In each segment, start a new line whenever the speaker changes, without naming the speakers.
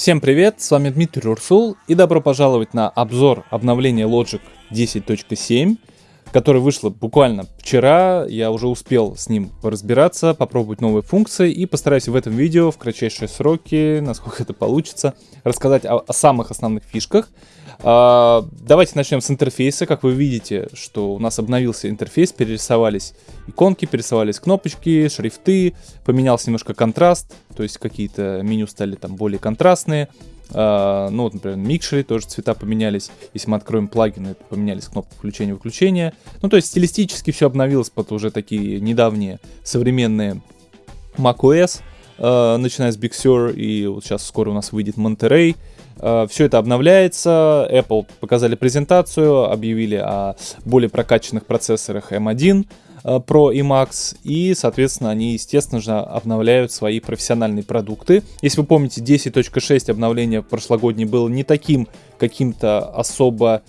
Всем привет, с вами Дмитрий Урсул и добро пожаловать на обзор обновления Logic 10.7, которое вышло буквально вчера. Я уже успел с ним разбираться, попробовать новые функции и постараюсь в этом видео в кратчайшие сроки, насколько это получится, рассказать о, о самых основных фишках. А, давайте начнем с интерфейса. Как вы видите, что у нас обновился интерфейс, перерисовались иконки, перерисовались кнопочки, шрифты, поменялся немножко контраст, то есть какие-то меню стали там более контрастные. Uh, ну, вот, например, микшеры тоже цвета поменялись. Если мы откроем плагины, поменялись кнопки включения-выключения. Ну, то есть стилистически все обновилось под уже такие недавние современные macOS, uh, начиная с Big Sur, и вот сейчас скоро у нас выйдет Monterey. Э, Все это обновляется. Apple показали презентацию, объявили о более прокачанных процессорах M1 э, Pro и Max, и, соответственно, они, естественно же, обновляют свои профессиональные продукты. Если вы помните, 10.6 обновление прошлогоднее было не таким каким-то особо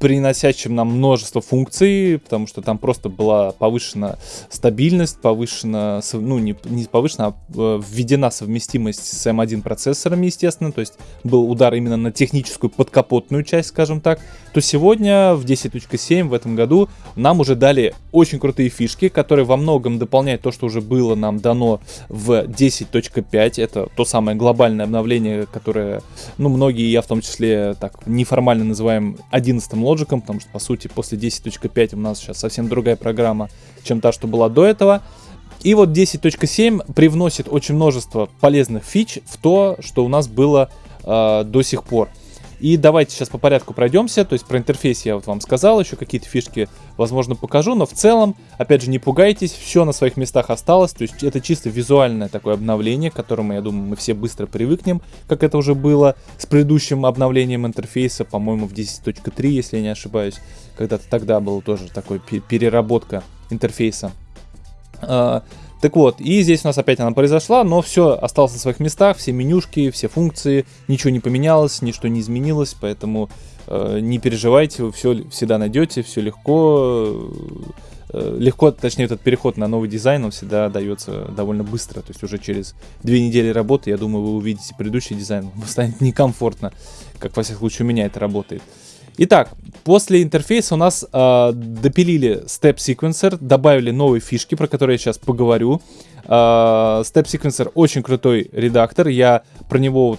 приносящим нам множество функций, потому что там просто была повышена стабильность, повышена, ну не, не повышена, а э, введена совместимость с M1 эм процессорами, естественно, то есть был удар именно на техническую подкапотную часть, скажем так, то сегодня в 10.7 в этом году нам уже дали очень крутые фишки, которые во многом дополняют то, что уже было нам дано в 10.5, это то самое глобальное обновление, которое, ну, многие, я в том числе, так неформально называем 11 Logic, потому что, по сути, после 10.5 у нас сейчас совсем другая программа, чем та, что была до этого. И вот 10.7 привносит очень множество полезных фич в то, что у нас было э, до сих пор. И давайте сейчас по порядку пройдемся. То есть про интерфейс я вот вам сказал, еще какие-то фишки, возможно, покажу. Но в целом, опять же, не пугайтесь, все на своих местах осталось. То есть это чисто визуальное такое обновление, к которому, я думаю, мы все быстро привыкнем, как это уже было с предыдущим обновлением интерфейса, по-моему, в 10.3, если я не ошибаюсь. Когда-то тогда была тоже такой переработка интерфейса. Так вот, и здесь у нас опять она произошла, но все осталось на своих местах, все менюшки, все функции, ничего не поменялось, ничто не изменилось, поэтому э, не переживайте, вы все всегда найдете, все легко. Э, легко, точнее, этот переход на новый дизайн, он всегда дается довольно быстро, то есть уже через две недели работы, я думаю, вы увидите предыдущий дизайн, вам станет некомфортно, как во всяком случае у меня это работает. Итак, после интерфейса у нас э, допилили Step Sequencer, добавили новые фишки, про которые я сейчас поговорю. Э, Step Sequencer очень крутой редактор, я про него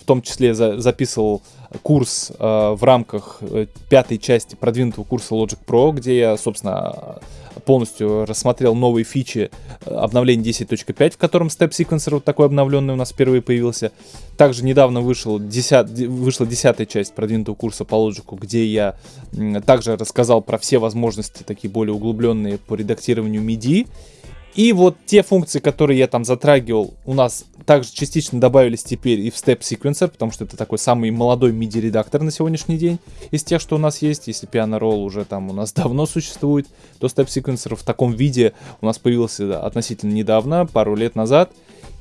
в том числе за, записывал курс э, в рамках э, пятой части продвинутого курса Logic Pro, где я, собственно, полностью рассмотрел новые фичи э, обновления 10.5, в котором Step Sequencer вот такой обновленный у нас впервые появился. Также недавно вышел 10, вышла десятая часть продвинутого курса по Logic, где я также рассказал про все возможности, такие более углубленные по редактированию MIDI. И вот те функции, которые я там затрагивал, у нас также частично добавились теперь и в Step Sequencer, потому что это такой самый молодой MIDI-редактор на сегодняшний день из тех, что у нас есть. Если Piano Roll уже там у нас давно существует, то Step Sequencer в таком виде у нас появился относительно недавно, пару лет назад.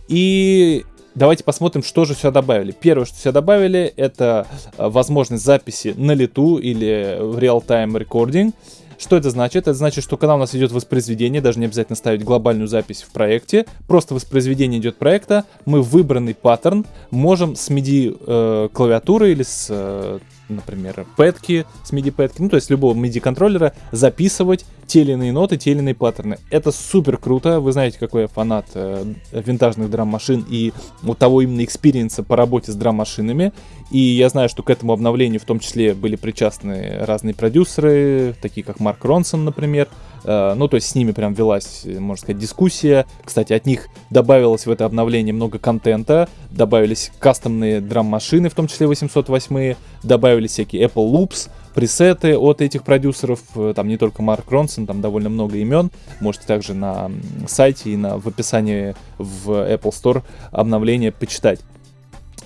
И давайте посмотрим, что же сюда добавили. Первое, что сюда добавили, это э, возможность записи на лету или в real-time recording. Что это значит? Это значит, что когда у нас идет воспроизведение, даже не обязательно ставить глобальную запись в проекте, просто воспроизведение идет проекта, мы выбранный паттерн можем с MIDI э, клавиатуры или с, э, например, пэдки, с MIDI пэтки, ну то есть любого MIDI контроллера записывать те или иные ноты, те или иные паттерны. Это супер круто, вы знаете, какой я фанат э, винтажных драм-машин и вот того именно экспириенса по работе с драм-машинами. И я знаю, что к этому обновлению в том числе были причастны разные продюсеры, такие как Марк Ронсон, например. Э, ну, то есть с ними прям велась, можно сказать, дискуссия. Кстати, от них добавилось в это обновление много контента. Добавились кастомные драм-машины, в том числе 808, добавились всякие Apple Loops, пресеты от этих продюсеров, э, там не только Марк Ронсон, там довольно много имен, можете также на сайте и на, в описании в Apple Store обновление почитать.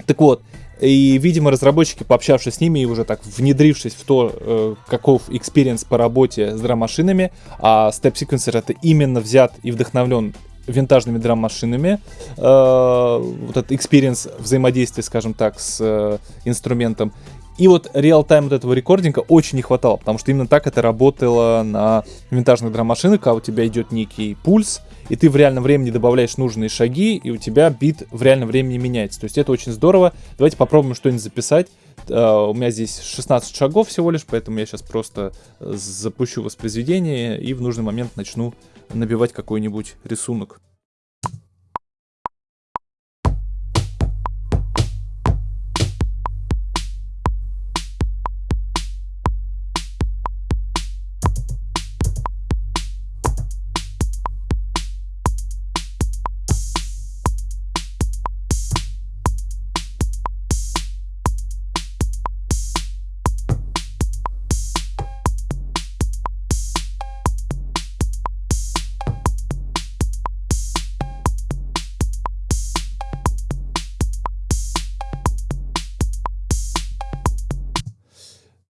Так вот, и, видимо, разработчики, пообщавшись с ними и уже так внедрившись в то, э, каков experience по работе с драм-машинами, а Step Sequencer это именно взят и вдохновлен винтажными драм-машинами, э, вот этот experience взаимодействия, скажем так, с э, инструментом. И вот реал-тайм вот этого рекординга очень не хватало, потому что именно так это работало на винтажных драм-машинах, когда у тебя идет некий пульс, и ты в реальном времени добавляешь нужные шаги, и у тебя бит в реальном времени меняется. То есть это очень здорово. Давайте попробуем что-нибудь записать. Uh, у меня здесь 16 шагов всего лишь, поэтому я сейчас просто запущу воспроизведение и в нужный момент начну набивать какой-нибудь рисунок.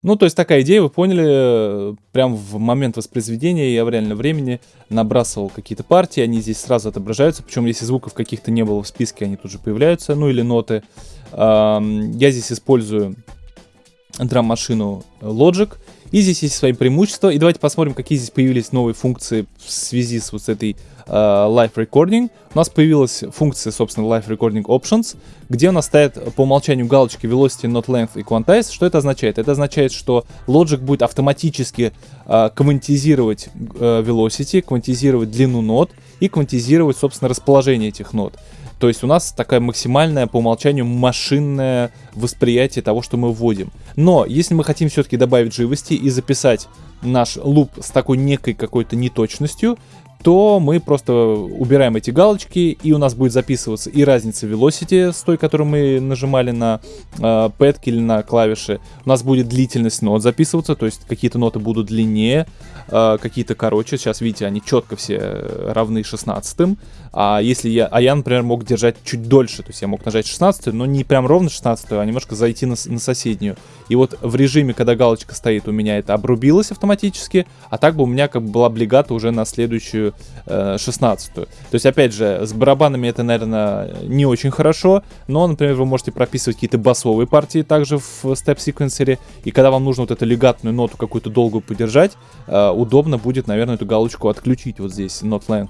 Ну, то есть такая идея, вы поняли, прям в момент воспроизведения я в реальном времени набрасывал какие-то партии, они здесь сразу отображаются, причем если звуков каких-то не было в списке, они тут же появляются, ну или ноты. Я здесь использую драм-машину Logic, и здесь есть свои преимущества, и давайте посмотрим, какие здесь появились новые функции в связи с вот этой uh, Live Recording. У нас появилась функция, собственно, Live Recording Options, где у нас стоят по умолчанию галочки Velocity, Not Length и Quantize. Что это означает? Это означает, что Logic будет автоматически uh, квантизировать uh, Velocity, квантизировать длину нот и квантизировать, собственно, расположение этих нот. То есть у нас такая максимальная по умолчанию машинное восприятие того, что мы вводим. Но если мы хотим все-таки добавить живости и записать наш луп с такой некой какой-то неточностью, то мы просто убираем эти галочки, и у нас будет записываться и разница velocity с той, которую мы нажимали на э, пэтки или на клавиши. У нас будет длительность нот записываться, то есть какие-то ноты будут длиннее, э, какие-то короче. Сейчас, видите, они четко все равны 16 а если я, а я, например, мог держать чуть дольше, то есть я мог нажать 16 но не прям ровно 16 а немножко зайти на, на соседнюю. И вот в режиме, когда галочка стоит, у меня это обрубилось автоматически, а так бы у меня как бы была облигата уже на следующую э, 16 -ю. То есть, опять же, с барабанами это, наверное, не очень хорошо, но, например, вы можете прописывать какие-то басовые партии также в степ-секвенсере, и когда вам нужно вот эту легатную ноту какую-то долгую подержать, э, удобно будет, наверное, эту галочку отключить вот здесь, not length.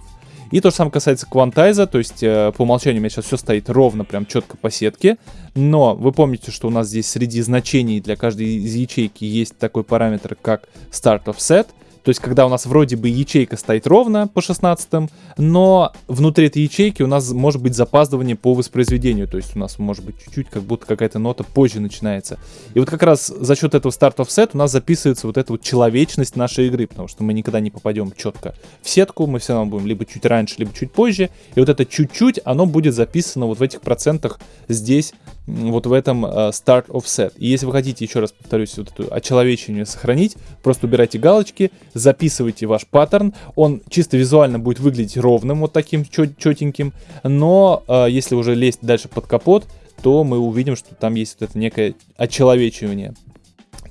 И то же самое касается квантайза, то есть э, по умолчанию у меня сейчас все стоит ровно, прям четко по сетке. Но вы помните, что у нас здесь среди значений для каждой из ячейки есть такой параметр, как start offset. То есть, когда у нас вроде бы ячейка стоит ровно по 16, но внутри этой ячейки у нас может быть запаздывание по воспроизведению. То есть, у нас может быть чуть-чуть, как будто какая-то нота позже начинается. И вот как раз за счет этого start offset у нас записывается вот эта вот человечность нашей игры, потому что мы никогда не попадем четко в сетку, мы все равно будем либо чуть раньше, либо чуть позже. И вот это чуть-чуть, оно будет записано вот в этих процентах здесь, вот в этом uh, start offset. И если вы хотите, еще раз повторюсь, вот эту очеловечение сохранить, просто убирайте галочки, записывайте ваш паттерн, он чисто визуально будет выглядеть ровным, вот таким четеньким, но э, если уже лезть дальше под капот, то мы увидим, что там есть вот это некое очеловечивание.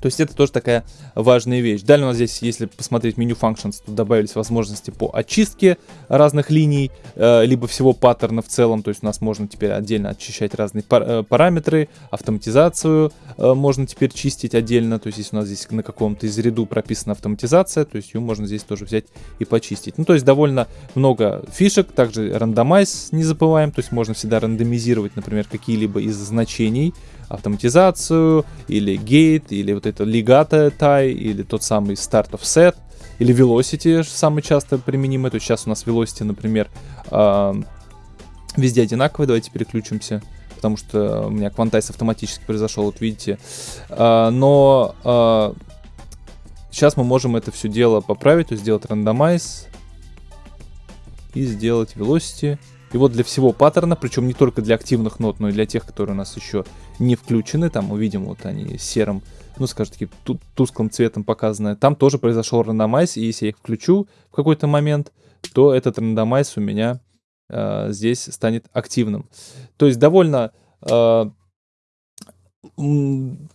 То есть это тоже такая важная вещь. Далее у нас здесь, если посмотреть меню Functions, тут добавились возможности по очистке разных линий, э, либо всего паттерна в целом. То есть у нас можно теперь отдельно очищать разные э, параметры, автоматизацию э, можно теперь чистить отдельно. То есть если у нас здесь на каком-то из ряду прописана автоматизация, то есть ее можно здесь тоже взять и почистить. Ну то есть довольно много фишек. Также рандомайз не забываем, то есть можно всегда рандомизировать, например, какие-либо из значений автоматизацию, или gate, или вот это legato tie, или тот самый start of set, или velocity самый часто применимый. То есть сейчас у нас velocity, например, везде одинаковый. Давайте переключимся, потому что у меня квантайз автоматически произошел, вот видите. Э, но э, сейчас мы можем это все дело поправить, то есть сделать randomize и сделать velocity. И вот для всего паттерна, причем не только для активных нот, но и для тех, которые у нас еще не включены, там увидим вот они серым, ну скажем таки, тусклым цветом показаны, там тоже произошел рандомайз, и если я их включу в какой-то момент, то этот рандомайз у меня э, здесь станет активным. То есть довольно э,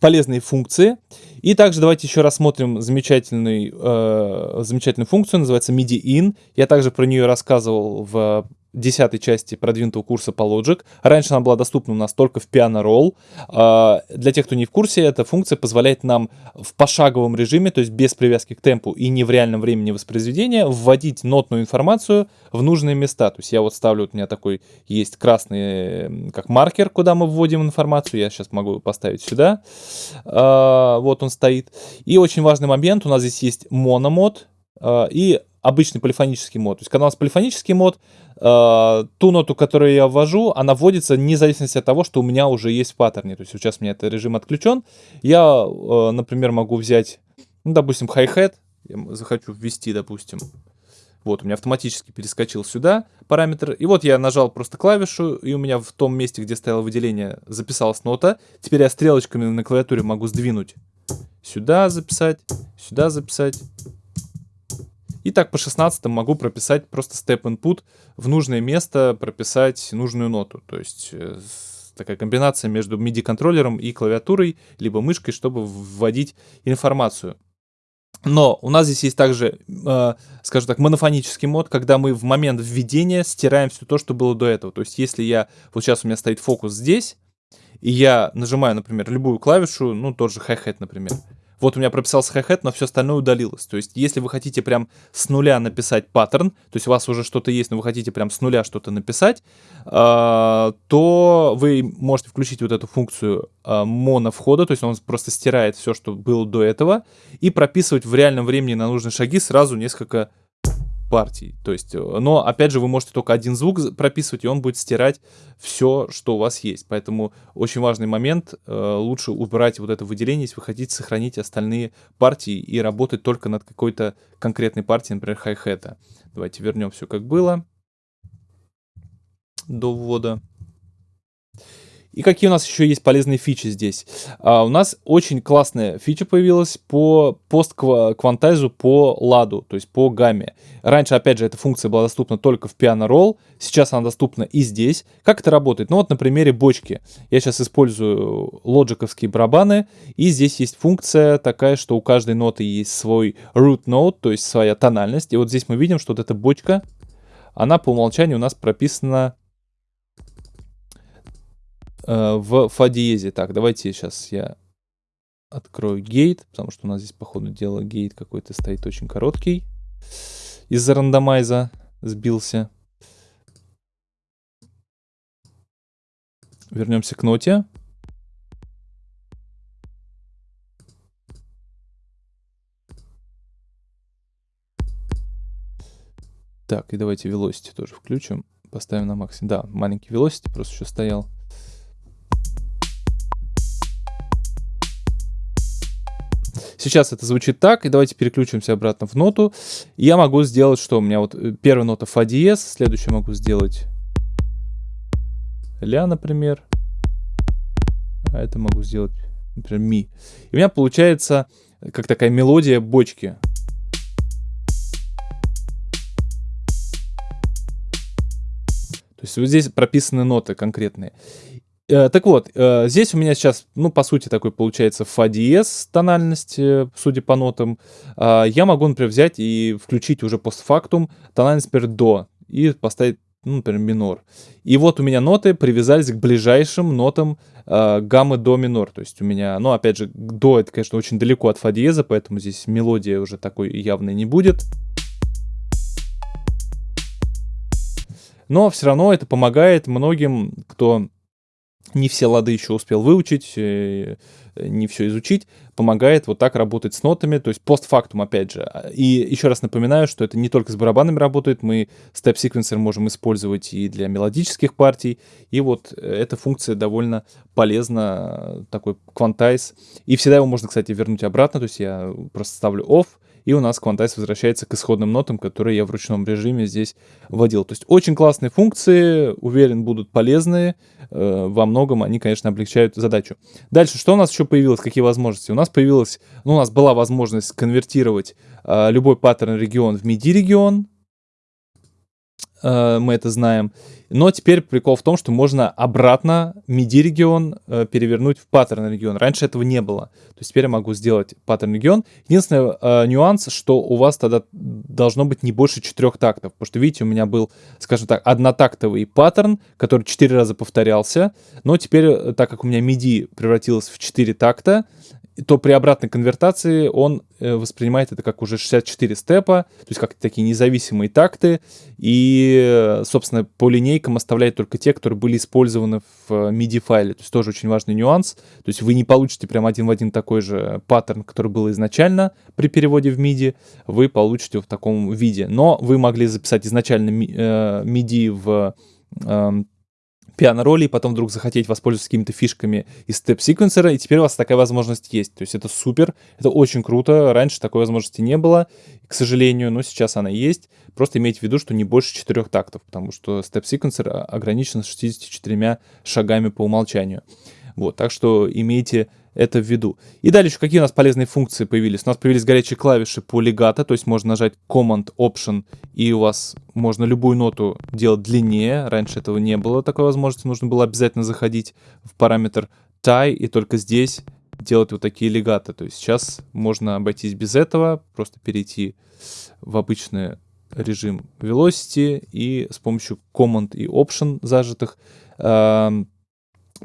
полезные функции. И также давайте еще рассмотрим замечательный, э, замечательную функцию, называется MIDI-in. Я также про нее рассказывал в десятой части продвинутого курса по Logic. Раньше она была доступна у нас только в Piano Roll. А, для тех, кто не в курсе, эта функция позволяет нам в пошаговом режиме, то есть без привязки к темпу и не в реальном времени воспроизведения, вводить нотную информацию в нужные места. То есть я вот ставлю, у меня такой есть красный как маркер, куда мы вводим информацию. Я сейчас могу поставить сюда. А, вот он стоит. И очень важный момент, у нас здесь есть мономод а, и обычный полифонический мод. То есть когда у нас полифонический мод, э, ту ноту, которую я ввожу, она вводится вне зависимости от того, что у меня уже есть в паттерне. То есть сейчас у меня этот режим отключен. Я, э, например, могу взять, ну, допустим, хай-хет. Я захочу ввести, допустим. Вот, у меня автоматически перескочил сюда параметр. И вот я нажал просто клавишу, и у меня в том месте, где стояло выделение, записалась нота. Теперь я стрелочками на клавиатуре могу сдвинуть сюда записать, сюда записать, и так по 16 могу прописать просто step input в нужное место, прописать нужную ноту. То есть э, такая комбинация между MIDI-контроллером и клавиатурой, либо мышкой, чтобы вводить информацию. Но у нас здесь есть также, э, скажем так, монофонический мод, когда мы в момент введения стираем все то, что было до этого. То есть если я, вот сейчас у меня стоит фокус здесь, и я нажимаю, например, любую клавишу, ну тот же hi-hat, например, вот у меня прописался хай-хет, но все остальное удалилось. То есть, если вы хотите прям с нуля написать паттерн, то есть у вас уже что-то есть, но вы хотите прям с нуля что-то написать, э, то вы можете включить вот эту функцию э, моновхода, то есть он просто стирает все, что было до этого, и прописывать в реальном времени на нужные шаги сразу несколько партий. То есть, э, но опять же, вы можете только один звук прописывать, и он будет стирать все, что у вас есть. Поэтому очень важный момент, э, лучше убрать вот это выделение, если вы хотите сохранить остальные партии и работать только над какой-то конкретной партией, например, хай-хета. Давайте вернем все как было до ввода. И какие у нас еще есть полезные фичи здесь? А, у нас очень классная фича появилась по постквантайзу по ладу, то есть по гамме. Раньше, опять же, эта функция была доступна только в Piano Roll, сейчас она доступна и здесь. Как это работает? Ну вот на примере бочки. Я сейчас использую лоджиковские барабаны, и здесь есть функция такая, что у каждой ноты есть свой root note, то есть своя тональность. И вот здесь мы видим, что вот эта бочка, она по умолчанию у нас прописана Э, в фа диезе. Так, давайте сейчас я открою гейт, потому что у нас здесь, по ходу дела, гейт какой-то стоит очень короткий. Из-за рандомайза сбился. Вернемся к ноте. Так, и давайте velocity тоже включим. Поставим на максимум. Да, маленький velocity просто еще стоял. Сейчас это звучит так, и давайте переключимся обратно в ноту. Я могу сделать, что у меня вот э, первая нота фа диез, следующую могу сделать ля, например. А это могу сделать, например, ми. И у меня получается э, как такая мелодия бочки. То есть вот здесь прописаны ноты конкретные. Э, так вот, э, здесь у меня сейчас, ну, по сути, такой получается фа диез тональность, э, судя по нотам. А, я могу, например, взять и включить уже постфактум тональность, например, до и поставить, ну, например, минор. И вот у меня ноты привязались к ближайшим нотам гаммы до минор. То есть у меня, ну, опять же, до это, конечно, очень далеко от фа диеза, поэтому здесь мелодия уже такой явной не будет. Но все равно это помогает многим, кто не все лады еще успел выучить, э, не все изучить, помогает вот так работать с нотами, то есть постфактум опять же. И еще раз напоминаю, что это не только с барабанами работает, мы степ-секвенсор можем использовать и для мелодических партий, и вот эта функция довольно полезна, такой квантайз. И всегда его можно, кстати, вернуть обратно, то есть я просто ставлю off, и у нас Quantize возвращается к исходным нотам, которые я в ручном режиме здесь вводил. То есть очень классные функции, уверен, будут полезны. Э, во многом они, конечно, облегчают задачу. Дальше, что у нас еще появилось, какие возможности? У нас появилась, ну, у нас была возможность конвертировать э, любой паттерн регион в MIDI-регион. э, мы это знаем. Но теперь прикол в том, что можно обратно MIDI регион э, перевернуть в паттерн регион. Раньше этого не было. То есть теперь я могу сделать паттерн регион. Единственный э, нюанс, что у вас тогда должно быть не больше четырех тактов. Потому что, видите, у меня был, скажем так, однотактовый паттерн, который четыре раза повторялся. Но теперь, э, так как у меня MIDI превратилось в четыре такта, то при обратной конвертации он э, воспринимает это как уже 64 степа, то есть как такие независимые такты, и, собственно, по линейкам оставляет только те, которые были использованы в MIDI-файле, то есть тоже очень важный нюанс, то есть вы не получите прям один в один такой же паттерн, который был изначально при переводе в MIDI, вы получите в таком виде, но вы могли записать изначально MIDI э, в эм, пиано-роли, и потом вдруг захотеть воспользоваться какими-то фишками из степ-секвенсера, и теперь у вас такая возможность есть. То есть это супер, это очень круто. Раньше такой возможности не было, к сожалению, но сейчас она есть. Просто имейте в виду, что не больше четырех тактов, потому что степ-секвенсер ограничен 64 шагами по умолчанию. Вот, так что имейте это в виду. И далее еще какие у нас полезные функции появились. У нас появились горячие клавиши по легато, то есть можно нажать Command, Option, и у вас можно любую ноту делать длиннее. Раньше этого не было такой возможности, нужно было обязательно заходить в параметр tie, и только здесь делать вот такие легаты. То есть сейчас можно обойтись без этого, просто перейти в обычный режим Velocity и с помощью Command и Option зажатых эм,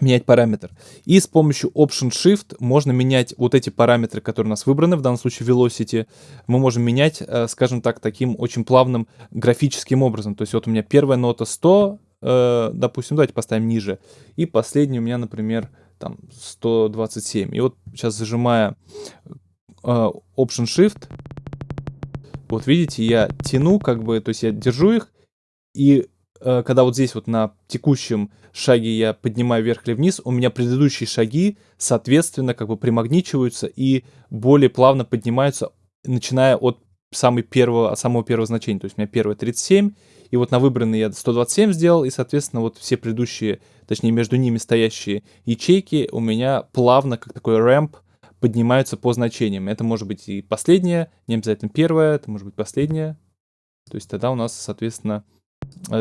менять параметр. И с помощью Option Shift можно менять вот эти параметры, которые у нас выбраны, в данном случае Velocity, мы можем менять, э, скажем так, таким очень плавным графическим образом. То есть вот у меня первая нота 100, э, допустим, давайте поставим ниже, и последняя у меня, например, там 127. И вот сейчас зажимая э, Option Shift, вот видите, я тяну, как бы, то есть я держу их, и когда вот здесь вот на текущем шаге я поднимаю вверх или вниз, у меня предыдущие шаги, соответственно, как бы примагничиваются и более плавно поднимаются, начиная от самой первого, самого первого значения. То есть у меня первое 37, и вот на выбранный я 127 сделал, и, соответственно, вот все предыдущие, точнее, между ними стоящие ячейки у меня плавно, как такой рэмп, поднимаются по значениям. Это может быть и последнее, не обязательно первое, это может быть последнее. То есть тогда у нас, соответственно,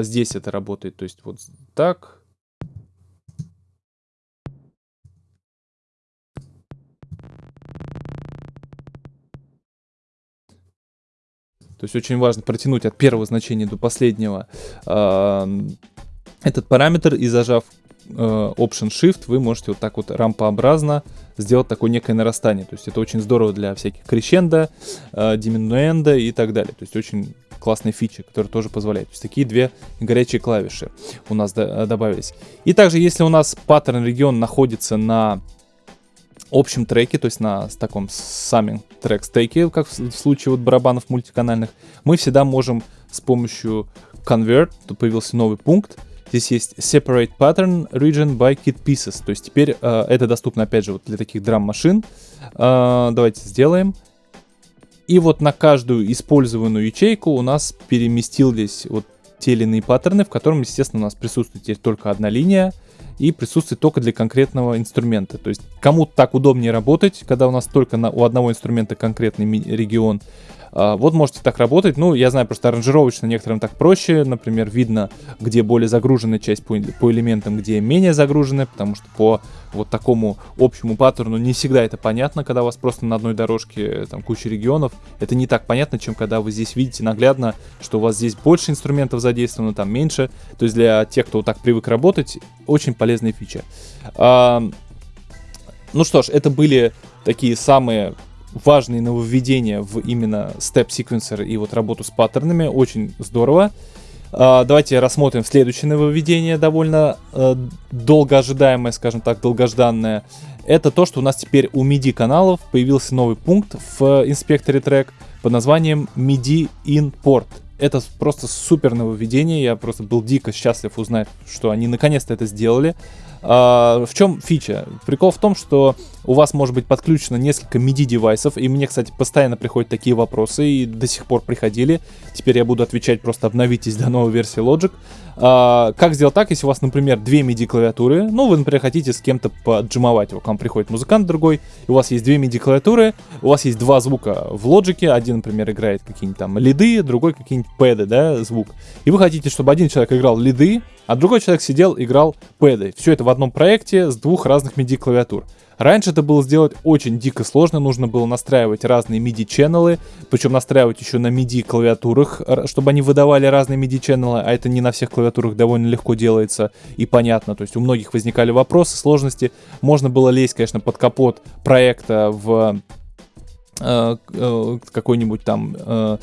здесь это работает. То есть вот так. То есть очень важно протянуть от первого значения до последнего э, этот параметр и зажав э, Option Shift вы можете вот так вот рампообразно сделать такое некое нарастание. То есть это очень здорово для всяких крещенда, э, диминуэнда и так далее. То есть очень классные фичи, которые тоже позволяют. То есть такие две горячие клавиши у нас до, добавились. И также, если у нас паттерн регион находится на общем треке, то есть на таком самим трек стейке, как в случае вот барабанов мультиканальных, мы всегда можем с помощью convert, тут появился новый пункт, Здесь есть Separate Pattern Region by Kit Pieces. То есть теперь э, это доступно, опять же, вот для таких драм-машин. Э, давайте сделаем. И вот на каждую использованную ячейку у нас переместились вот те или иные паттерны, в котором, естественно, у нас присутствует теперь только одна линия и присутствует только для конкретного инструмента. То есть кому-то так удобнее работать, когда у нас только на, у одного инструмента конкретный регион, вот можете так работать. Ну, я знаю, просто аранжировочно некоторым так проще. Например, видно, где более загруженная часть по, по элементам, где менее загруженная, потому что по вот такому общему паттерну не всегда это понятно, когда у вас просто на одной дорожке там куча регионов. Это не так понятно, чем когда вы здесь видите наглядно, что у вас здесь больше инструментов задействовано, там меньше. То есть для тех, кто вот так привык работать, очень полезная фича. А, ну что ж, это были такие самые важные нововведения в именно степ секвенсер и вот работу с паттернами. Очень здорово. Uh, давайте рассмотрим следующее нововведение, довольно uh, долго ожидаемое, скажем так, долгожданное. Это то, что у нас теперь у MIDI каналов появился новый пункт в инспекторе трек под названием MIDI Import. Это просто супер нововведение, я просто был дико счастлив узнать, что они наконец-то это сделали. Uh, в чем фича? Прикол в том, что у вас может быть подключено несколько MIDI-девайсов, и мне, кстати, постоянно приходят такие вопросы, и до сих пор приходили. Теперь я буду отвечать, просто обновитесь до новой версии Logic. А, как сделать так, если у вас, например, две MIDI-клавиатуры, ну, вы, например, хотите с кем-то поджимовать к вам приходит музыкант другой, у вас есть две MIDI-клавиатуры, у вас есть два звука в Logic, один, например, играет какие-нибудь там лиды, другой какие-нибудь пэды, да, звук, и вы хотите, чтобы один человек играл лиды, а другой человек сидел, играл пэды. Все это в одном проекте с двух разных MIDI-клавиатур. Раньше это было сделать очень дико сложно, нужно было настраивать разные MIDI-ченнелы, причем настраивать еще на MIDI-клавиатурах, чтобы они выдавали разные MIDI-ченнелы, а это не на всех клавиатурах довольно легко делается и понятно. То есть у многих возникали вопросы, сложности. Можно было лезть, конечно, под капот проекта в Э, э, какой-нибудь там э,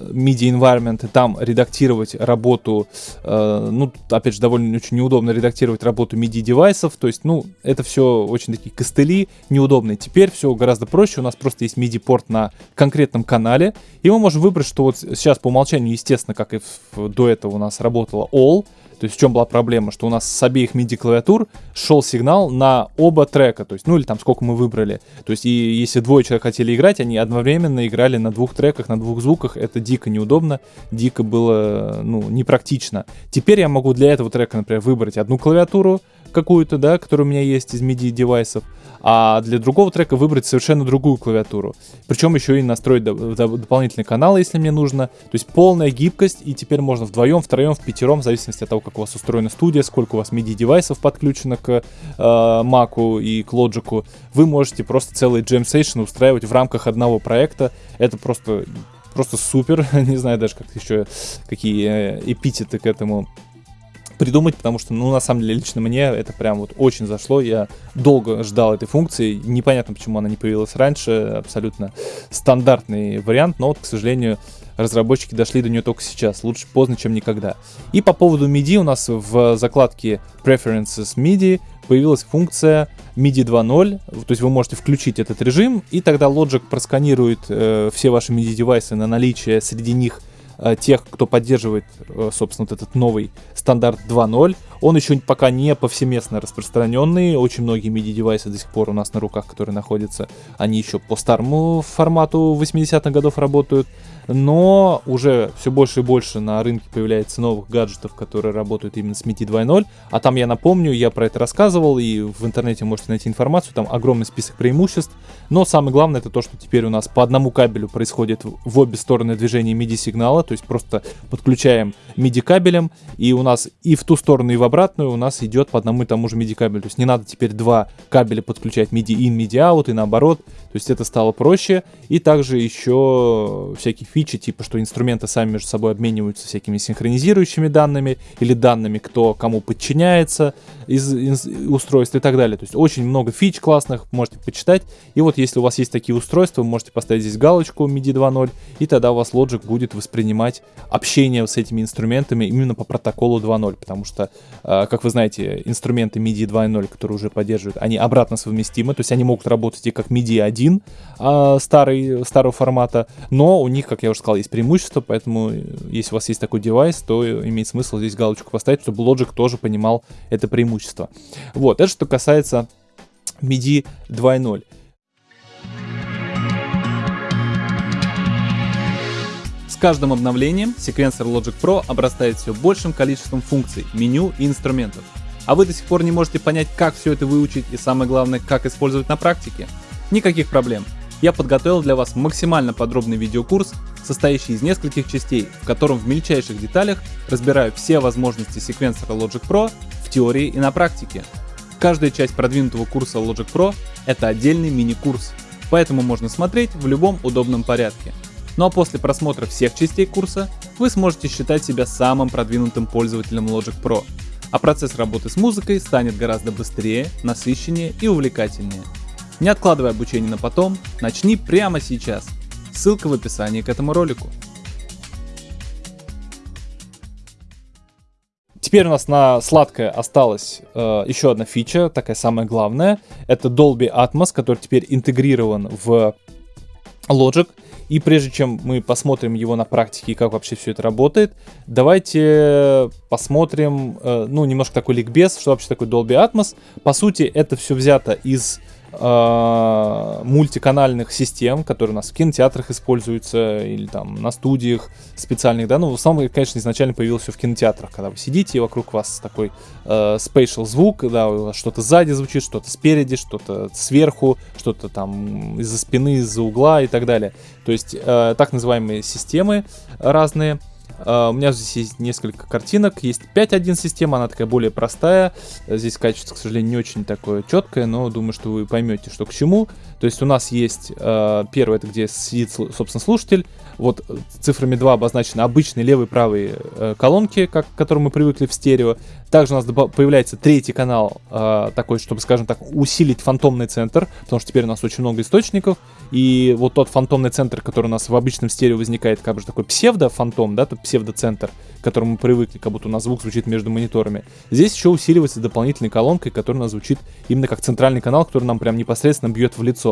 MIDI environment и там редактировать работу, ну, опять же, довольно очень неудобно редактировать работу MIDI девайсов, то есть, ну, это все очень такие костыли неудобные. Теперь все гораздо проще, у нас просто есть MIDI порт на конкретном канале, и мы можем выбрать, что вот сейчас по умолчанию, естественно, как и до этого у нас работало All, то есть в чем была проблема, что у нас с обеих MIDI клавиатур шел сигнал на оба трека, то есть, ну или там сколько мы выбрали. То есть и если двое человек хотели играть, они одновременно играли на двух треках, на двух звуках, это дико неудобно, дико было, ну, непрактично. Теперь я могу для этого трека, например, выбрать одну клавиатуру какую-то, да, которая у меня есть из MIDI девайсов, а для другого трека выбрать совершенно другую клавиатуру. Причем еще и настроить доп- доп- дополнительный канал, если мне нужно. То есть полная гибкость, и теперь можно вдвоем, втроем, в пятером, в зависимости от того, как у вас устроена студия, сколько у вас MIDI-девайсов подключено к э, и к Logic, вы можете просто целый session устраивать в рамках одного проекта. Это просто просто супер, не знаю даже как еще какие э, эпитеты к этому придумать, потому что, ну, на самом деле, лично мне это прям вот очень зашло. Я долго ждал этой функции. Непонятно, почему она не появилась раньше. Абсолютно стандартный вариант, но вот, к сожалению, разработчики дошли до нее только сейчас. Лучше поздно, чем никогда. И по поводу MIDI у нас в закладке Preferences MIDI появилась функция MIDI 2.0, то есть вы можете включить этот режим, и тогда Logic просканирует э, все ваши MIDI-девайсы на наличие среди них Э, тех, кто поддерживает, э, собственно, вот этот новый стандарт 2.0. Он еще пока не повсеместно распространенный. Очень многие MIDI-девайсы до сих пор у нас на руках, которые находятся, они еще по старому формату 80-х годов работают но уже все больше и больше на рынке появляется новых гаджетов, которые работают именно с MIDI 2.0, а там я напомню, я про это рассказывал, и в интернете можете найти информацию, там огромный список преимуществ, но самое главное это то, что теперь у нас по одному кабелю происходит в обе стороны движения MIDI сигнала, то есть просто подключаем MIDI кабелем, и у нас и в ту сторону, и в обратную у нас идет по одному и тому же MIDI кабелю, то есть не надо теперь два кабеля подключать MIDI in, MIDI out и наоборот, то есть это стало проще, и также еще всякие типа, что инструменты сами между собой обмениваются всякими синхронизирующими данными или данными, кто кому подчиняется из, из устройств и так далее. То есть очень много фич классных, можете почитать. И вот если у вас есть такие устройства, вы можете поставить здесь галочку MIDI 2.0, и тогда у вас Logic будет воспринимать общение с этими инструментами именно по протоколу 2.0, потому что, а, как вы знаете, инструменты MIDI 2.0, которые уже поддерживают, они обратно совместимы, то есть они могут работать и как MIDI 1 а, старый, старого формата, но у них, как я уже сказал, есть преимущество, поэтому э, если у вас есть такой девайс, то имеет смысл здесь галочку поставить, чтобы Logic тоже понимал это преимущество. Вот, это что касается MIDI 2.0. С каждым обновлением секвенсор Logic Pro обрастает все большим количеством функций, меню и инструментов. А вы до сих пор не можете понять, как все это выучить и самое главное, как использовать на практике? Никаких проблем я подготовил для вас максимально подробный видеокурс, состоящий из нескольких частей, в котором в мельчайших деталях разбираю все возможности секвенсора Logic Pro в теории и на практике. Каждая часть продвинутого курса Logic Pro — это отдельный мини-курс, поэтому можно смотреть в любом удобном порядке. Ну а после просмотра всех частей курса вы сможете считать себя самым продвинутым пользователем Logic Pro, а процесс работы с музыкой станет гораздо быстрее, насыщеннее и увлекательнее. Не откладывай обучение на потом, начни прямо сейчас. Ссылка в описании к этому ролику. Теперь у нас на сладкое осталась э, еще одна фича, такая самая главная. Это Dolby Atmos, который теперь интегрирован в Logic. И прежде чем мы посмотрим его на практике и как вообще все это работает, давайте посмотрим, э, ну, немножко такой ликбез, что вообще такое Dolby Atmos. По сути, это все взято из э, мультиканальных систем, которые у нас в кинотеатрах используются или там на студиях специальных, да, ну, в основном, конечно, изначально появилось все в кинотеатрах, когда вы сидите, и вокруг вас такой э, звук, да, у вас что-то сзади звучит, что-то спереди, что-то сверху, что-то там из-за спины, из-за угла и так далее. То есть э, так называемые системы разные. Uh, у меня здесь есть несколько картинок. Есть 5.1 система, она такая более простая. Здесь качество, к сожалению, не очень такое четкое, но думаю, что вы поймете, что к чему. То есть у нас есть uh, первое, это где сидит, собственно, слушатель. Вот цифрами 2 обозначены обычные левые и правые uh, колонки, как, к которым мы привыкли в стерео. Также у нас появляется третий канал, такой, чтобы, скажем так, усилить фантомный центр, потому что теперь у нас очень много источников. И вот тот фантомный центр, который у нас в обычном стерео возникает, как бы такой псевдо-фантом, да, тот псевдоцентр, к которому мы привыкли, как будто у нас звук звучит между мониторами. Здесь еще усиливается дополнительной колонкой, которая у нас звучит именно как центральный канал, который нам прям непосредственно бьет в лицо.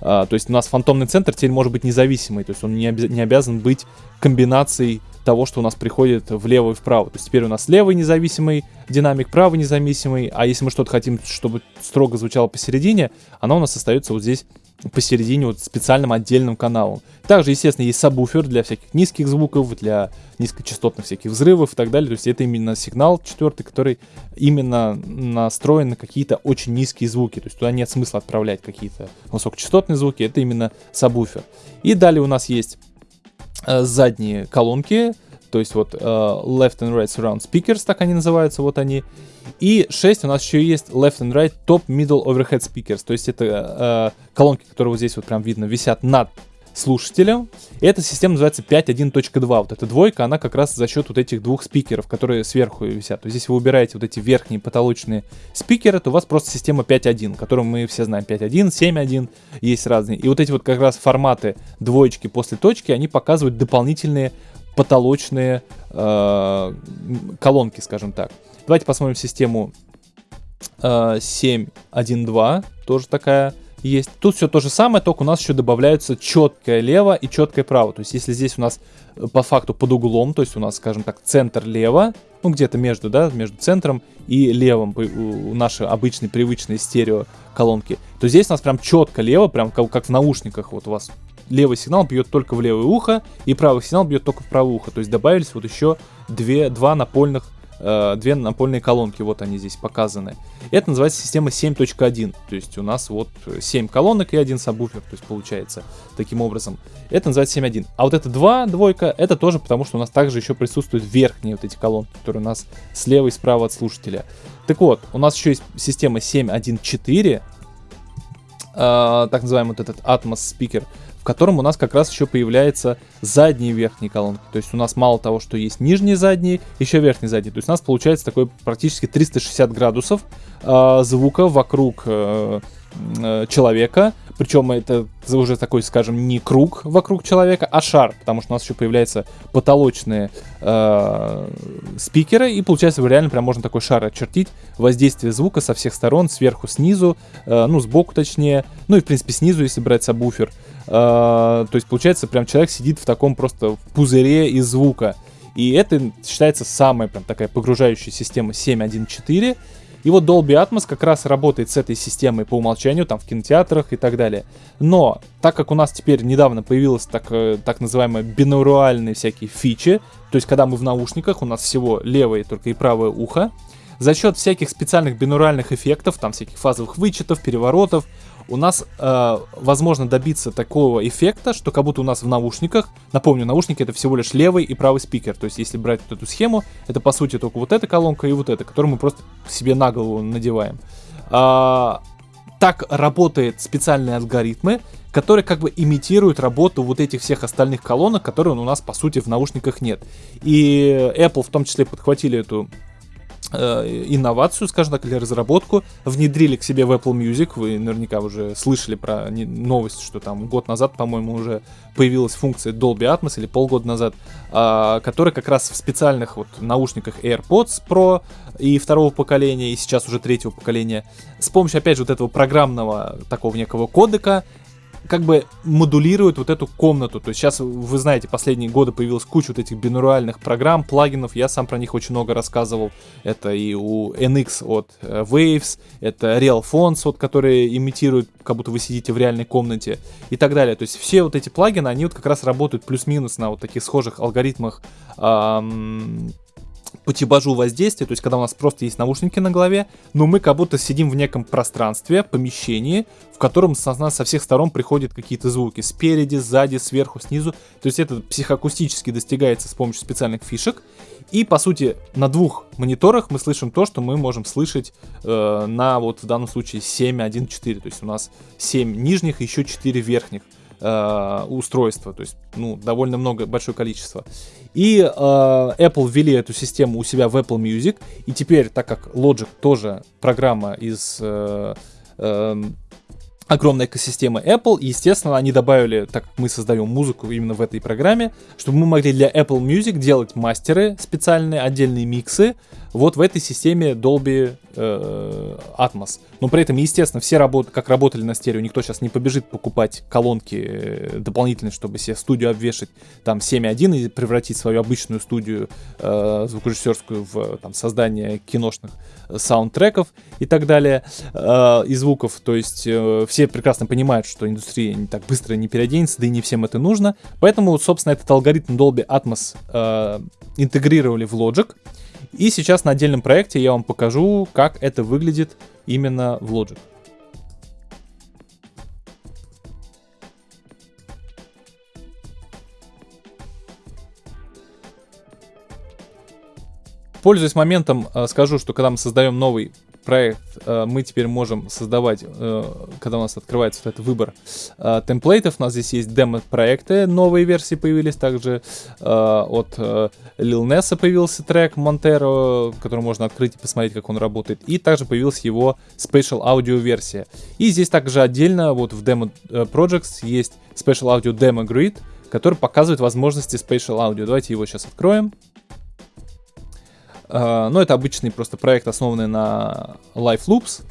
А, то есть у нас фантомный центр теперь может быть независимый, то есть он не, обя- не обязан быть комбинацией того, что у нас приходит влево и вправо. То есть теперь у нас левый независимый динамик, правый независимый, а если мы что-то хотим, чтобы строго звучало посередине, оно у нас остается вот здесь посередине вот специальным отдельным каналом. Также, естественно, есть сабвуфер для всяких низких звуков, для низкочастотных всяких взрывов и так далее. То есть это именно сигнал четвертый, который именно настроен на какие-то очень низкие звуки. То есть туда нет смысла отправлять какие-то высокочастотные звуки. Это именно сабвуфер. И далее у нас есть э, задние колонки, то есть вот uh, left and right surround speakers, так они называются, вот они. И 6 у нас еще есть left and right top middle overhead speakers, то есть это uh, колонки, которые вот здесь вот прям видно висят над слушателем. Эта система называется 5.1.2. Вот эта двойка, она как раз за счет вот этих двух спикеров, которые сверху висят. То есть, если вы убираете вот эти верхние потолочные спикеры, то у вас просто система 5.1, которую мы все знаем. 5.1, 7.1, есть разные. И вот эти вот как раз форматы двоечки после точки, они показывают дополнительные потолочные э, колонки, скажем так. Давайте посмотрим систему э, 7.1.2, тоже такая есть. Тут все то же самое, только у нас еще добавляются четкое лево и четкое право. То есть если здесь у нас э, по факту под углом, то есть у нас, скажем так, центр лево, ну где-то между, да, между центром и левым у нашей обычной привычной стерео колонки, то здесь у нас прям четко лево, прям как, как в наушниках, вот у вас левый сигнал бьет только в левое ухо, и правый сигнал бьет только в правое ухо. То есть добавились вот еще две, два напольных э, две напольные колонки, вот они здесь показаны. Это называется система 7.1, то есть у нас вот 7 колонок и один сабвуфер, то есть получается таким образом. Это называется 7.1. А вот это 2, двойка, это тоже потому, что у нас также еще присутствуют верхние вот эти колонки, которые у нас слева и справа от слушателя. Так вот, у нас еще есть система 7.1.4, э, так называемый вот этот Atmos спикер, в котором у нас как раз еще появляется задние верхние колонки. То есть у нас мало того, что есть нижние задние, еще верхние задние. То есть у нас получается такой практически 360 градусов э, звука вокруг э, э, человека. Причем это уже такой, скажем, не круг вокруг человека, а шар, потому что у нас еще появляются потолочные э, спикеры, и получается реально прям можно такой шар очертить, воздействие звука со всех сторон, сверху, снизу, э, ну, сбоку точнее, ну и в принципе снизу, если брать сабвуфер. Э, то есть получается прям человек сидит в таком просто пузыре из звука. И это считается самая прям такая погружающая система 7.1.4. И вот Dolby Atmos как раз работает с этой системой по умолчанию, там в кинотеатрах и так далее. Но, так как у нас теперь недавно появилась так, э, так называемые бинуральные всякие фичи, то есть когда мы в наушниках, у нас всего левое только и правое ухо, за счет всяких специальных бинуральных эффектов, там всяких фазовых вычетов, переворотов, у нас э, возможно добиться такого эффекта, что как будто у нас в наушниках, напомню, наушники это всего лишь левый и правый спикер, то есть если брать вот эту схему, это по сути только вот эта колонка и вот эта, которую мы просто себе на голову надеваем. А, так работают специальные алгоритмы, которые как бы имитируют работу вот этих всех остальных колонок, которые у нас по сути в наушниках нет. И Apple в том числе подхватили эту Э, инновацию, скажем так, или разработку, внедрили к себе в Apple Music. Вы наверняка уже слышали про новость, что там год назад, по-моему, уже появилась функция Dolby Atmos или полгода назад, а, которая как раз в специальных вот наушниках AirPods Pro и второго поколения, и сейчас уже третьего поколения, с помощью, опять же, вот этого программного такого некого кодека как бы модулирует вот эту комнату. То есть сейчас, вы знаете, последние годы появилась куча вот этих бинуральных программ, плагинов. Я сам про них очень много рассказывал. Это и у NX от э, Waves, это Real Fonts, вот, которые имитируют, как будто вы сидите в реальной комнате и так далее. То есть все вот эти плагины, они вот как раз работают плюс-минус на вот таких схожих алгоритмах эм, по типажу воздействия, то есть когда у нас просто есть наушники на голове, но мы как будто сидим в неком пространстве, помещении, в котором со, со всех сторон приходят какие-то звуки, спереди, сзади, сверху, снизу, то есть это психоакустически достигается с помощью специальных фишек, и по сути на двух мониторах мы слышим то, что мы можем слышать э, на вот в данном случае 7.1.4, то есть у нас 7 нижних и еще 4 верхних э, устройства, то есть ну довольно много, большое количество. И э, Apple ввели эту систему у себя в Apple Music. И теперь, так как Logic тоже программа из э, э, огромной экосистемы Apple, и, естественно, они добавили, так как мы создаем музыку именно в этой программе, чтобы мы могли для Apple Music делать мастеры специальные, отдельные миксы, вот в этой системе Dolby э, Atmos. Но при этом, естественно, все работы, как работали на стерео, никто сейчас не побежит покупать колонки э, дополнительные, чтобы себе студию обвешать там 7.1 и превратить свою обычную студию э, звукорежиссерскую в там, создание киношных саундтреков и так далее, э, и звуков. То есть э, все прекрасно понимают, что индустрия не так быстро не переоденется, да и не всем это нужно. Поэтому, собственно, этот алгоритм Dolby Atmos э, интегрировали в Logic. И сейчас на отдельном проекте я вам покажу, как это выглядит именно в Logic. Пользуясь моментом, э, скажу, что когда мы создаем новый проект э, мы теперь можем создавать, э, когда у нас открывается вот этот выбор э, темплейтов. У нас здесь есть демо-проекты, новые версии появились. Также от Lil Nessa появился трек Montero, который можно открыть и посмотреть, как он работает. И также появилась его Special Audio версия. И здесь также отдельно, вот в Demo Projects есть Special Audio Demo Grid, который показывает возможности Spatial Audio. Давайте его сейчас откроем. А, но это обычный просто проект, основанный на Live Loops,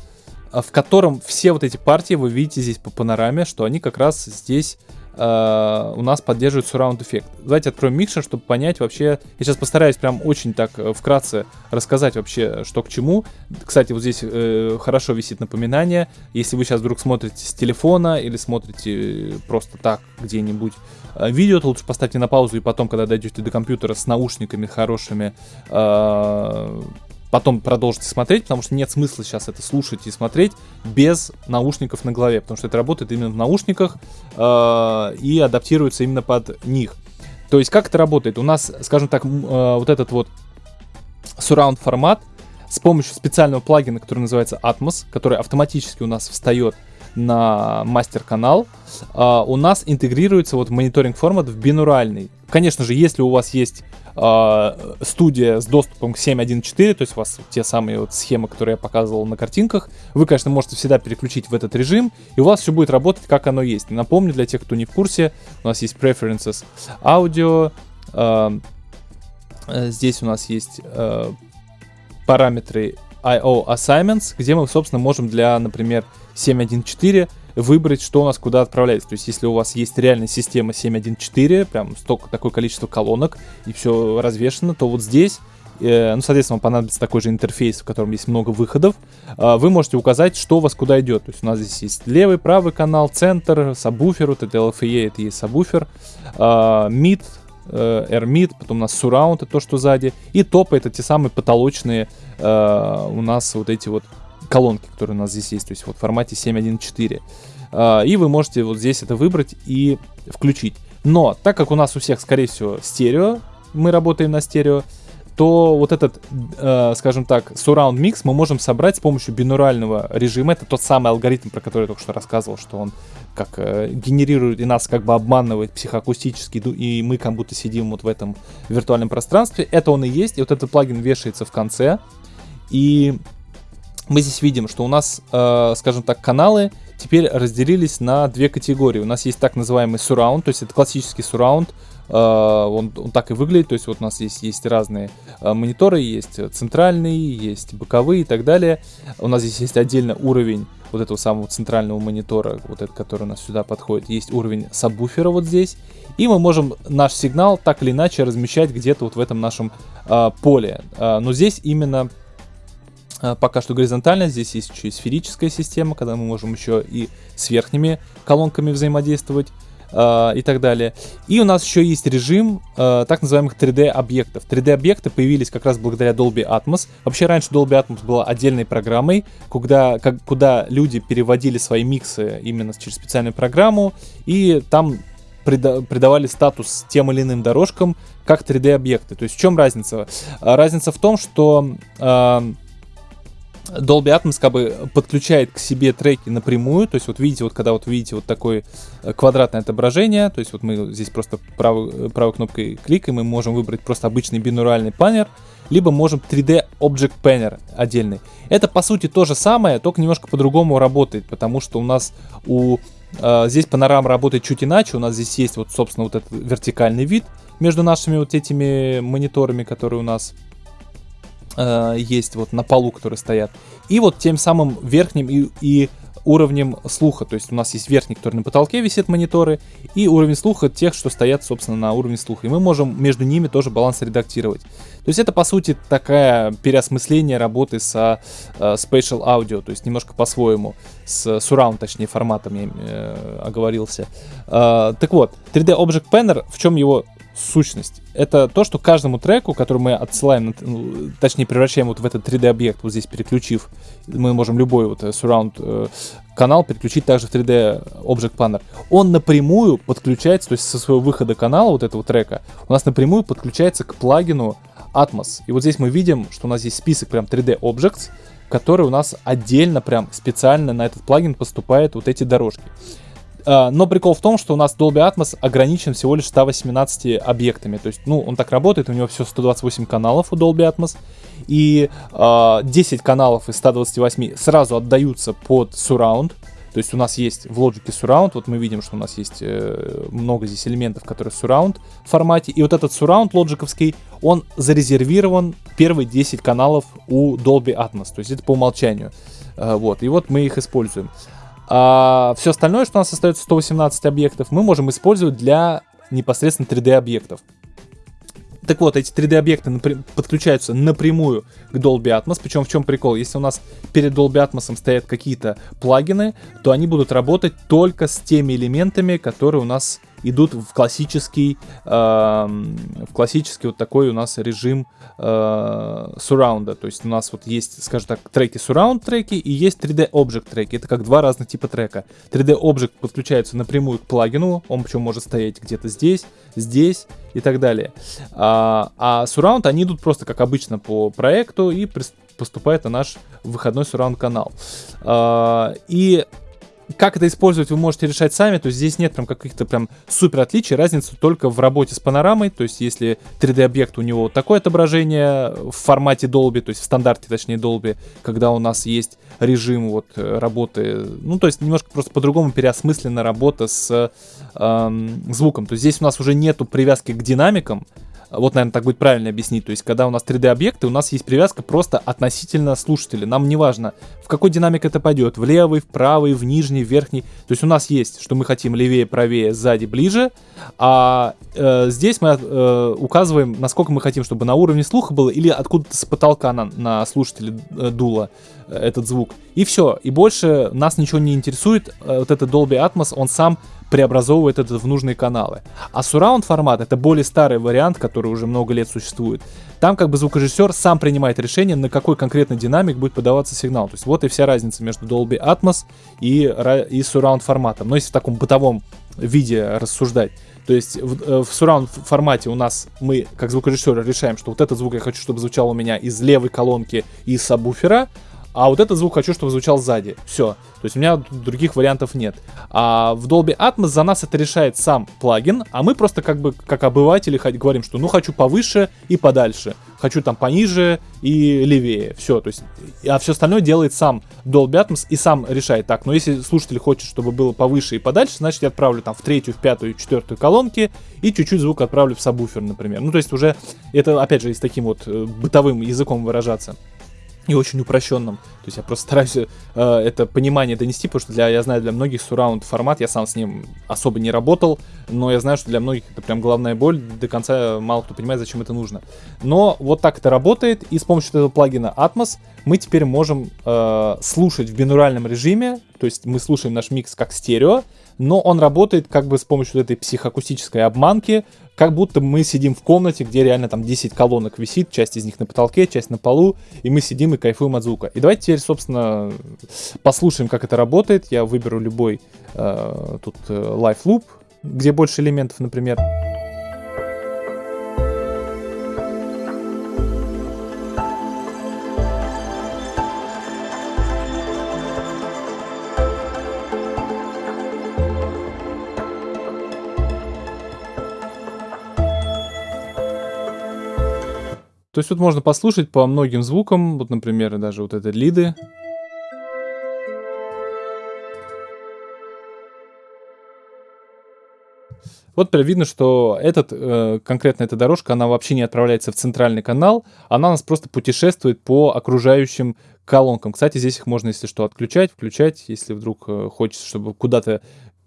а, в котором все вот эти партии вы видите здесь по панораме, что они как раз здесь Uh, у нас поддерживает surround эффект. Давайте откроем микшер, чтобы понять вообще. Я сейчас постараюсь прям очень так э, вкратце рассказать вообще, что к чему. Кстати, вот здесь э, хорошо висит напоминание. Если вы сейчас вдруг смотрите с телефона или смотрите просто так где-нибудь Э, видео, то лучше поставьте на паузу и потом, когда дойдете до компьютера с наушниками хорошими, э, потом продолжите смотреть, потому что нет смысла сейчас это слушать и смотреть без наушников на голове, потому что это работает именно в наушниках э, и адаптируется именно под них. То есть как это работает? У нас, скажем так, вот этот вот surround формат с помощью специального плагина, который называется Atmos, который автоматически у нас встает на мастер-канал, uh, у нас интегрируется вот мониторинг формат в бинуральный. Конечно же, если у вас есть uh, студия с доступом к 7.1.4, то есть у вас те самые вот схемы, которые я показывал на картинках, вы, конечно, можете всегда переключить в этот режим, и у вас все будет работать, как оно есть. Напомню, для тех, кто не в курсе, у нас есть Preferences аудио, uh, здесь у нас есть параметры IO Assignments, где мы, собственно, можем для, например, 7.1.4 выбрать, что у нас куда отправляется. То есть, если у вас есть реальная система 7.1.4, прям столько, такое количество колонок, и все развешено, то вот здесь э, ну, соответственно, вам понадобится такой же интерфейс, в котором есть много выходов. Э, вы можете указать, что у вас куда идет. То есть у нас здесь есть левый, правый канал, центр, сабвуфер, вот это LFE, это есть сабвуфер, э, mid, э, Air Mid, потом у нас Surround, это то, что сзади, и топы, это те самые потолочные э, у нас вот эти вот колонки, которые у нас здесь есть, то есть вот в формате 7.1.4. Uh, и вы можете вот здесь это выбрать и включить. Но так как у нас у всех, скорее всего, стерео, мы работаем на стерео, то вот этот, э, скажем так, surround mix мы можем собрать с помощью бинурального режима. Это тот самый алгоритм, про который я только что рассказывал, что он как э, генерирует и нас как бы обманывает психоакустически, и мы как будто сидим вот в этом виртуальном пространстве. Это он и есть, и вот этот плагин вешается в конце. И мы здесь видим, что у нас, э, скажем так, каналы теперь разделились на две категории. У нас есть так называемый surround, то есть это классический surround, э, он, он так и выглядит, то есть вот у нас здесь есть разные э, мониторы, есть центральные, есть боковые и так далее. У нас здесь есть отдельно уровень вот этого самого центрального монитора, вот этот, который у нас сюда подходит. Есть уровень сабвуфера вот здесь. И мы можем наш сигнал так или иначе размещать где-то вот в этом нашем э, поле. Э, но здесь именно пока что горизонтально, здесь есть еще и сферическая система, когда мы можем еще и с верхними колонками взаимодействовать. э, и так далее. И у нас еще есть режим э, так называемых 3D-объектов. 3D-объекты появились как раз благодаря Dolby Atmos. Вообще раньше Dolby Atmos была отдельной программой, куда, как, куда люди переводили свои миксы именно через специальную программу, и там придавали статус тем или иным дорожкам как 3D-объекты. То есть в чем разница? Разница в том, что э, Dolby Atmos как бы подключает к себе треки напрямую, то есть вот видите, вот когда вот видите вот такое э, квадратное отображение, то есть вот мы здесь просто правой, э, правой кнопкой кликаем, и мы можем выбрать просто обычный бинуральный панер, либо можем 3D Object Panner отдельный. Это по сути то же самое, только немножко по-другому работает, потому что у нас у э, здесь панорама работает чуть иначе, у нас здесь есть вот собственно вот этот вертикальный вид между нашими вот этими мониторами, которые у нас э, есть вот на полу, которые стоят. И вот тем самым верхним и, и уровнем слуха. То есть у нас есть верхний, который на потолке висит мониторы, и уровень слуха тех, что стоят, собственно, на уровне слуха. И мы можем между ними тоже баланс редактировать. То есть это, по сути, такая переосмысление работы со э, Spatial Audio, то есть немножко по-своему, с Surround, точнее, форматом я э, оговорился. Э, так вот, 3D Object Panner, в чем его сущность. Это то, что каждому треку, который мы отсылаем, ну, точнее превращаем вот в этот 3D-объект, вот здесь переключив, мы можем любой вот э, surround э, канал переключить также в 3D Object Planner. Он напрямую подключается, то есть со своего выхода канала вот этого трека, у нас напрямую подключается к плагину Atmos. И вот здесь мы видим, что у нас есть список прям 3D Objects, который у нас отдельно прям специально на этот плагин поступает вот эти дорожки. А, но прикол в том, что у нас Dolby Atmos ограничен всего лишь 118 объектами. То есть, ну, он так работает, у него все 128 каналов у Dolby Atmos. И э, а, 10 каналов из 128 сразу отдаются под Surround. То есть у нас есть в Logic Surround, вот мы видим, что у нас есть э, много здесь элементов, которые в Surround формате. И вот этот Surround лоджиковский, он зарезервирован первые 10 каналов у Dolby Atmos. То есть это по умолчанию. Э, вот, и вот мы их используем. А все остальное, что у нас остается 118 объектов, мы можем использовать для непосредственно 3D объектов. Так вот, эти 3D объекты подключаются напрямую к Dolby Atmos. Причем в чем прикол? Если у нас перед Dolby Atmos стоят какие-то плагины, то они будут работать только с теми элементами, которые у нас идут в классический, э, в классический вот такой у нас режим э, сурраунда. То есть у нас вот есть, скажем так, треки surround треки и есть 3D Object треки. Это как два разных типа трека. 3D Object подключается напрямую к плагину, он причем может стоять где-то здесь, здесь и так далее. А, а surround они идут просто как обычно по проекту и поступает на наш выходной surround канал. А, и как это использовать, вы можете решать сами, то есть здесь нет прям каких-то прям супер отличий, разница только в работе с панорамой, то есть если 3D-объект у него такое отображение в формате Dolby, то есть в стандарте, точнее, Dolby, когда у нас есть режим вот работы, ну, то есть немножко просто по-другому переосмыслена работа с эм, звуком, то есть здесь у нас уже нету привязки к динамикам, вот, наверное, так будет правильно объяснить. То есть, когда у нас 3D-объекты, у нас есть привязка просто относительно слушателя. Нам не важно, в какой динамик это пойдет. В левый, в правый, в нижний, в верхний. То есть, у нас есть, что мы хотим левее, правее, сзади, ближе. А э, здесь мы э, указываем, насколько мы хотим, чтобы на уровне слуха было или откуда-то с потолка на, на слушателя э, дуло этот звук. И все. И больше нас ничего не интересует. Э, вот этот Dolby Atmos, он сам преобразовывает это в нужные каналы. А surround формат это более старый вариант, который уже много лет существует. Там как бы звукорежиссер сам принимает решение, на какой конкретный динамик будет подаваться сигнал. То есть вот и вся разница между Dolby Atmos и, и surround форматом. Но если в таком бытовом виде рассуждать. То есть в, э, в surround формате у нас мы, как звукорежиссеры, решаем, что вот этот звук я хочу, чтобы звучал у меня из левой колонки из сабвуфера, а вот этот звук хочу, чтобы звучал сзади. Все. То есть у меня других вариантов нет. А в Dolby Atmos за нас это решает сам плагин, а мы просто как бы как обыватели говорим, что ну хочу повыше и подальше, хочу там пониже и левее. Все, то есть, а все остальное делает сам Dolby Atmos и сам решает так. Но если слушатель хочет, чтобы было повыше и подальше, значит я отправлю там в третью, в пятую, в четвертую колонки и чуть-чуть звук отправлю в сабвуфер, например. Ну то есть уже это опять же с таким вот э, бытовым языком выражаться и очень упрощенном. То есть я просто стараюсь э, это понимание донести, потому что для, я знаю, для многих сурраунд формат, я сам с ним особо не работал, но я знаю, что для многих это прям головная боль, до конца мало кто понимает, зачем это нужно. Но вот так это работает, и с помощью этого плагина Atmos мы теперь можем э, слушать в бинуральном режиме то есть мы слушаем наш микс как стерео, но он работает как бы с помощью этой психоакустической обманки, как будто мы сидим в комнате, где реально там 10 колонок висит, часть из них на потолке, часть на полу, и мы сидим и кайфуем от звука. И давайте теперь, собственно, послушаем, как это работает. Я выберу любой э, тут э, Live Loop, где больше элементов, например. То есть тут можно послушать по многим звукам, вот, например, даже вот это лиды. Вот прям видно, что этот, э, конкретно эта дорожка, она вообще не отправляется в центральный канал, она нас просто путешествует по окружающим колонкам. Кстати, здесь их можно, если что, отключать, включать, если вдруг э, хочется, чтобы куда-то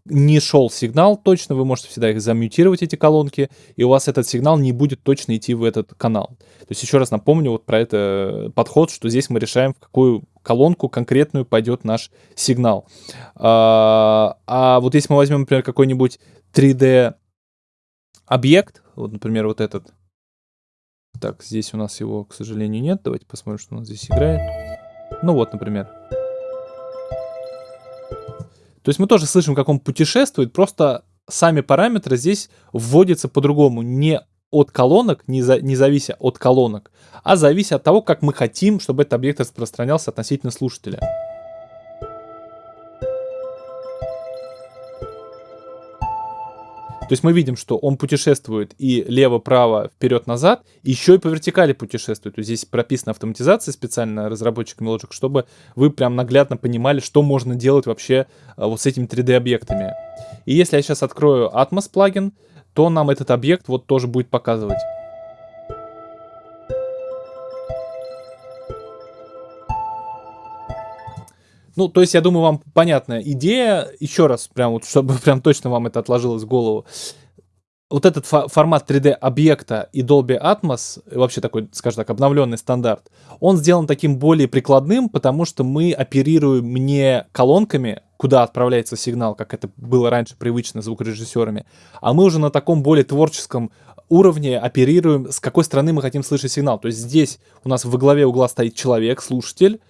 не шел сигнал точно, вы можете всегда их замьютировать, эти колонки, и у вас этот сигнал не будет точно идти в этот канал. То есть еще раз напомню вот про это подход, что здесь мы решаем, в какую колонку конкретную пойдет наш сигнал. А, а вот если мы возьмем, например, какой-нибудь 3D объект, вот, например, вот этот. Так, здесь у нас его, к сожалению, нет. Давайте посмотрим, что у нас здесь играет. Ну вот, например. То есть мы тоже слышим, как он путешествует, просто сами параметры здесь вводятся по-другому, не от колонок, не, за, не завися от колонок, а завися от того, как мы хотим, чтобы этот объект распространялся относительно слушателя. То есть мы видим, что он путешествует и лево-право, вперед-назад, еще и по вертикали путешествует. То есть здесь прописана автоматизация специально разработчиками Logic, чтобы вы прям наглядно понимали, что можно делать вообще а, вот с этими 3D-объектами. И если я сейчас открою Atmos плагин, то нам этот объект вот тоже будет показывать. Ну, то есть, я думаю, вам понятная идея. Еще раз, прям вот, чтобы прям точно вам это отложилось в голову. Вот этот фо формат 3D объекта и Dolby Atmos, вообще такой, скажем так, обновленный стандарт, он сделан таким более прикладным, потому что мы оперируем не колонками, куда отправляется сигнал, как это было раньше привычно звукорежиссерами, а мы уже на таком более творческом уровне оперируем, с какой стороны мы хотим слышать сигнал. То есть здесь у нас во главе угла стоит человек, слушатель,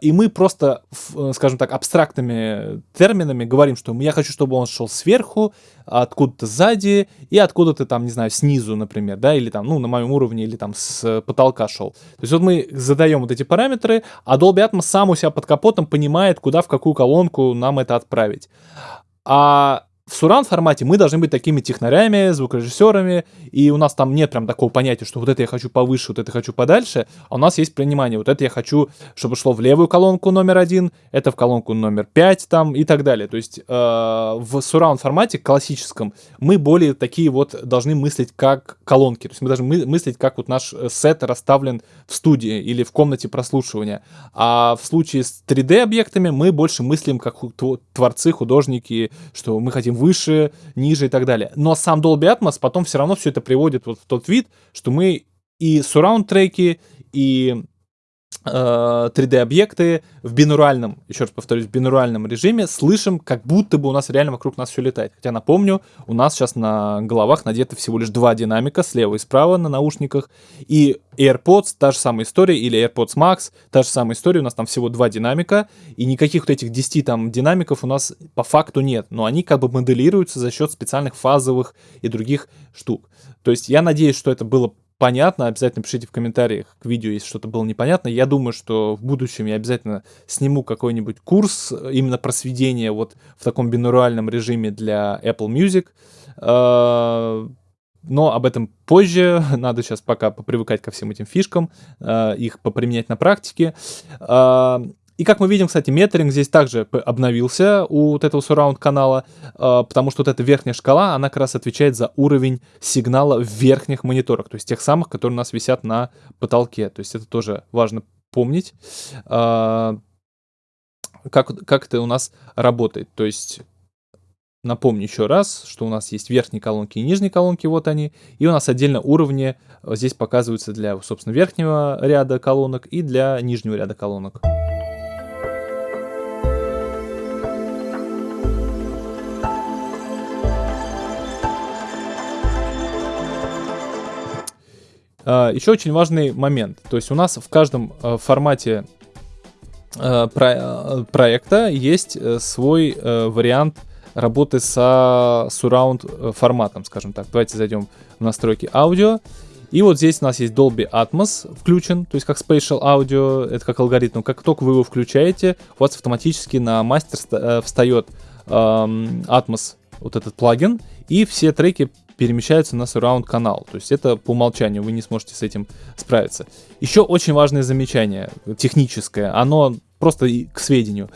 и мы просто, э, скажем так, абстрактными терминами говорим, что я хочу, чтобы он шел сверху, откуда-то сзади и откуда-то там, не знаю, снизу, например, да, или там, ну, на моем уровне, или там с потолка шел. То есть вот мы задаем вот эти параметры, а Dolby Atmos сам у себя под капотом понимает, куда, в какую колонку нам это отправить. А в суран формате мы должны быть такими технарями, звукорежиссерами, и у нас там нет прям такого понятия, что вот это я хочу повыше, вот это хочу подальше, а у нас есть понимание, вот это я хочу, чтобы шло в левую колонку номер один, это в колонку номер пять там и так далее. То есть э, в суран формате классическом мы более такие вот должны мыслить как колонки, то есть мы должны мы мыслить как вот наш э, сет расставлен в студии или в комнате прослушивания. А в случае с 3D объектами мы больше мыслим как творцы, художники, что мы хотим выше, ниже и так далее. Но сам Dolby Atmos потом все равно все это приводит вот в тот вид, что мы и surround треки, и 3D-объекты э, в бинуральном, еще раз повторюсь, в бинуральном режиме слышим, как будто бы у нас реально вокруг нас все летает. Хотя напомню, у нас сейчас на головах надеты всего лишь два динамика, слева и справа на наушниках, и AirPods, та же самая история, или AirPods Max, та же самая история, у нас там всего два динамика, и никаких вот этих 10 там динамиков у нас по факту нет, но они как бы моделируются за счет специальных фазовых и других штук. То есть я надеюсь, что это было понятно, обязательно пишите в комментариях к видео, если что-то было непонятно. Я думаю, что в будущем я обязательно сниму какой-нибудь курс именно просведения вот в таком бинуральном режиме для Apple Music. А, но об этом позже, надо сейчас пока попривыкать ко всем этим фишкам, а, их поприменять на практике. А, и как мы видим, кстати, метринг здесь также обновился у вот этого surround канала, а, потому что вот эта верхняя шкала, она как раз отвечает за уровень сигнала в верхних мониторах, то есть тех самых, которые у нас висят на потолке. То есть это тоже важно помнить, а, как, как это у нас работает. То есть Напомню еще раз, что у нас есть верхние колонки и нижние колонки, вот они. И у нас отдельно уровни здесь показываются для, собственно, верхнего ряда колонок и для нижнего ряда колонок. Еще очень важный момент. То есть у нас в каждом э, формате э, э, проекта есть свой вариант работы со surround форматом, скажем так. Давайте зайдем в настройки аудио. И вот здесь у нас есть Dolby Atmos включен, то есть как Spatial Audio, это как алгоритм. Как только вы его включаете, у вас автоматически на мастер встает эм, Atmos, вот этот плагин, и все треки перемещаются на surround канал. То есть это по умолчанию, вы не сможете с этим справиться. Еще очень важное замечание техническое. Оно просто к сведению.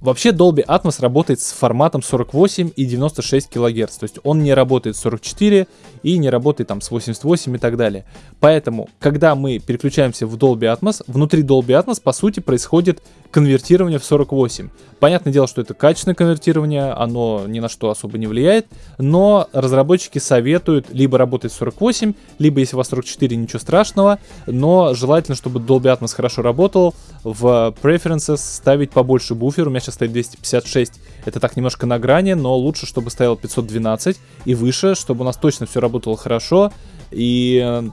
Вообще Dolby Atmos работает с форматом 48 и 96 кГц, то есть он не работает с 44 и не работает там с 88 и так далее. Поэтому, когда мы переключаемся в Dolby Atmos, внутри Dolby Atmos по сути происходит конвертирование в 48. Понятное дело, что это качественное конвертирование, оно ни на что особо не влияет, но разработчики советуют либо работать с 48, либо если у вас 44, ничего страшного, но желательно, чтобы Dolby Atmos хорошо работал, в Preferences ставить побольше буфер, у меня сейчас стоит 256, это так немножко на грани, но лучше, чтобы стоял 512 и выше, чтобы у нас точно все работало хорошо, и э,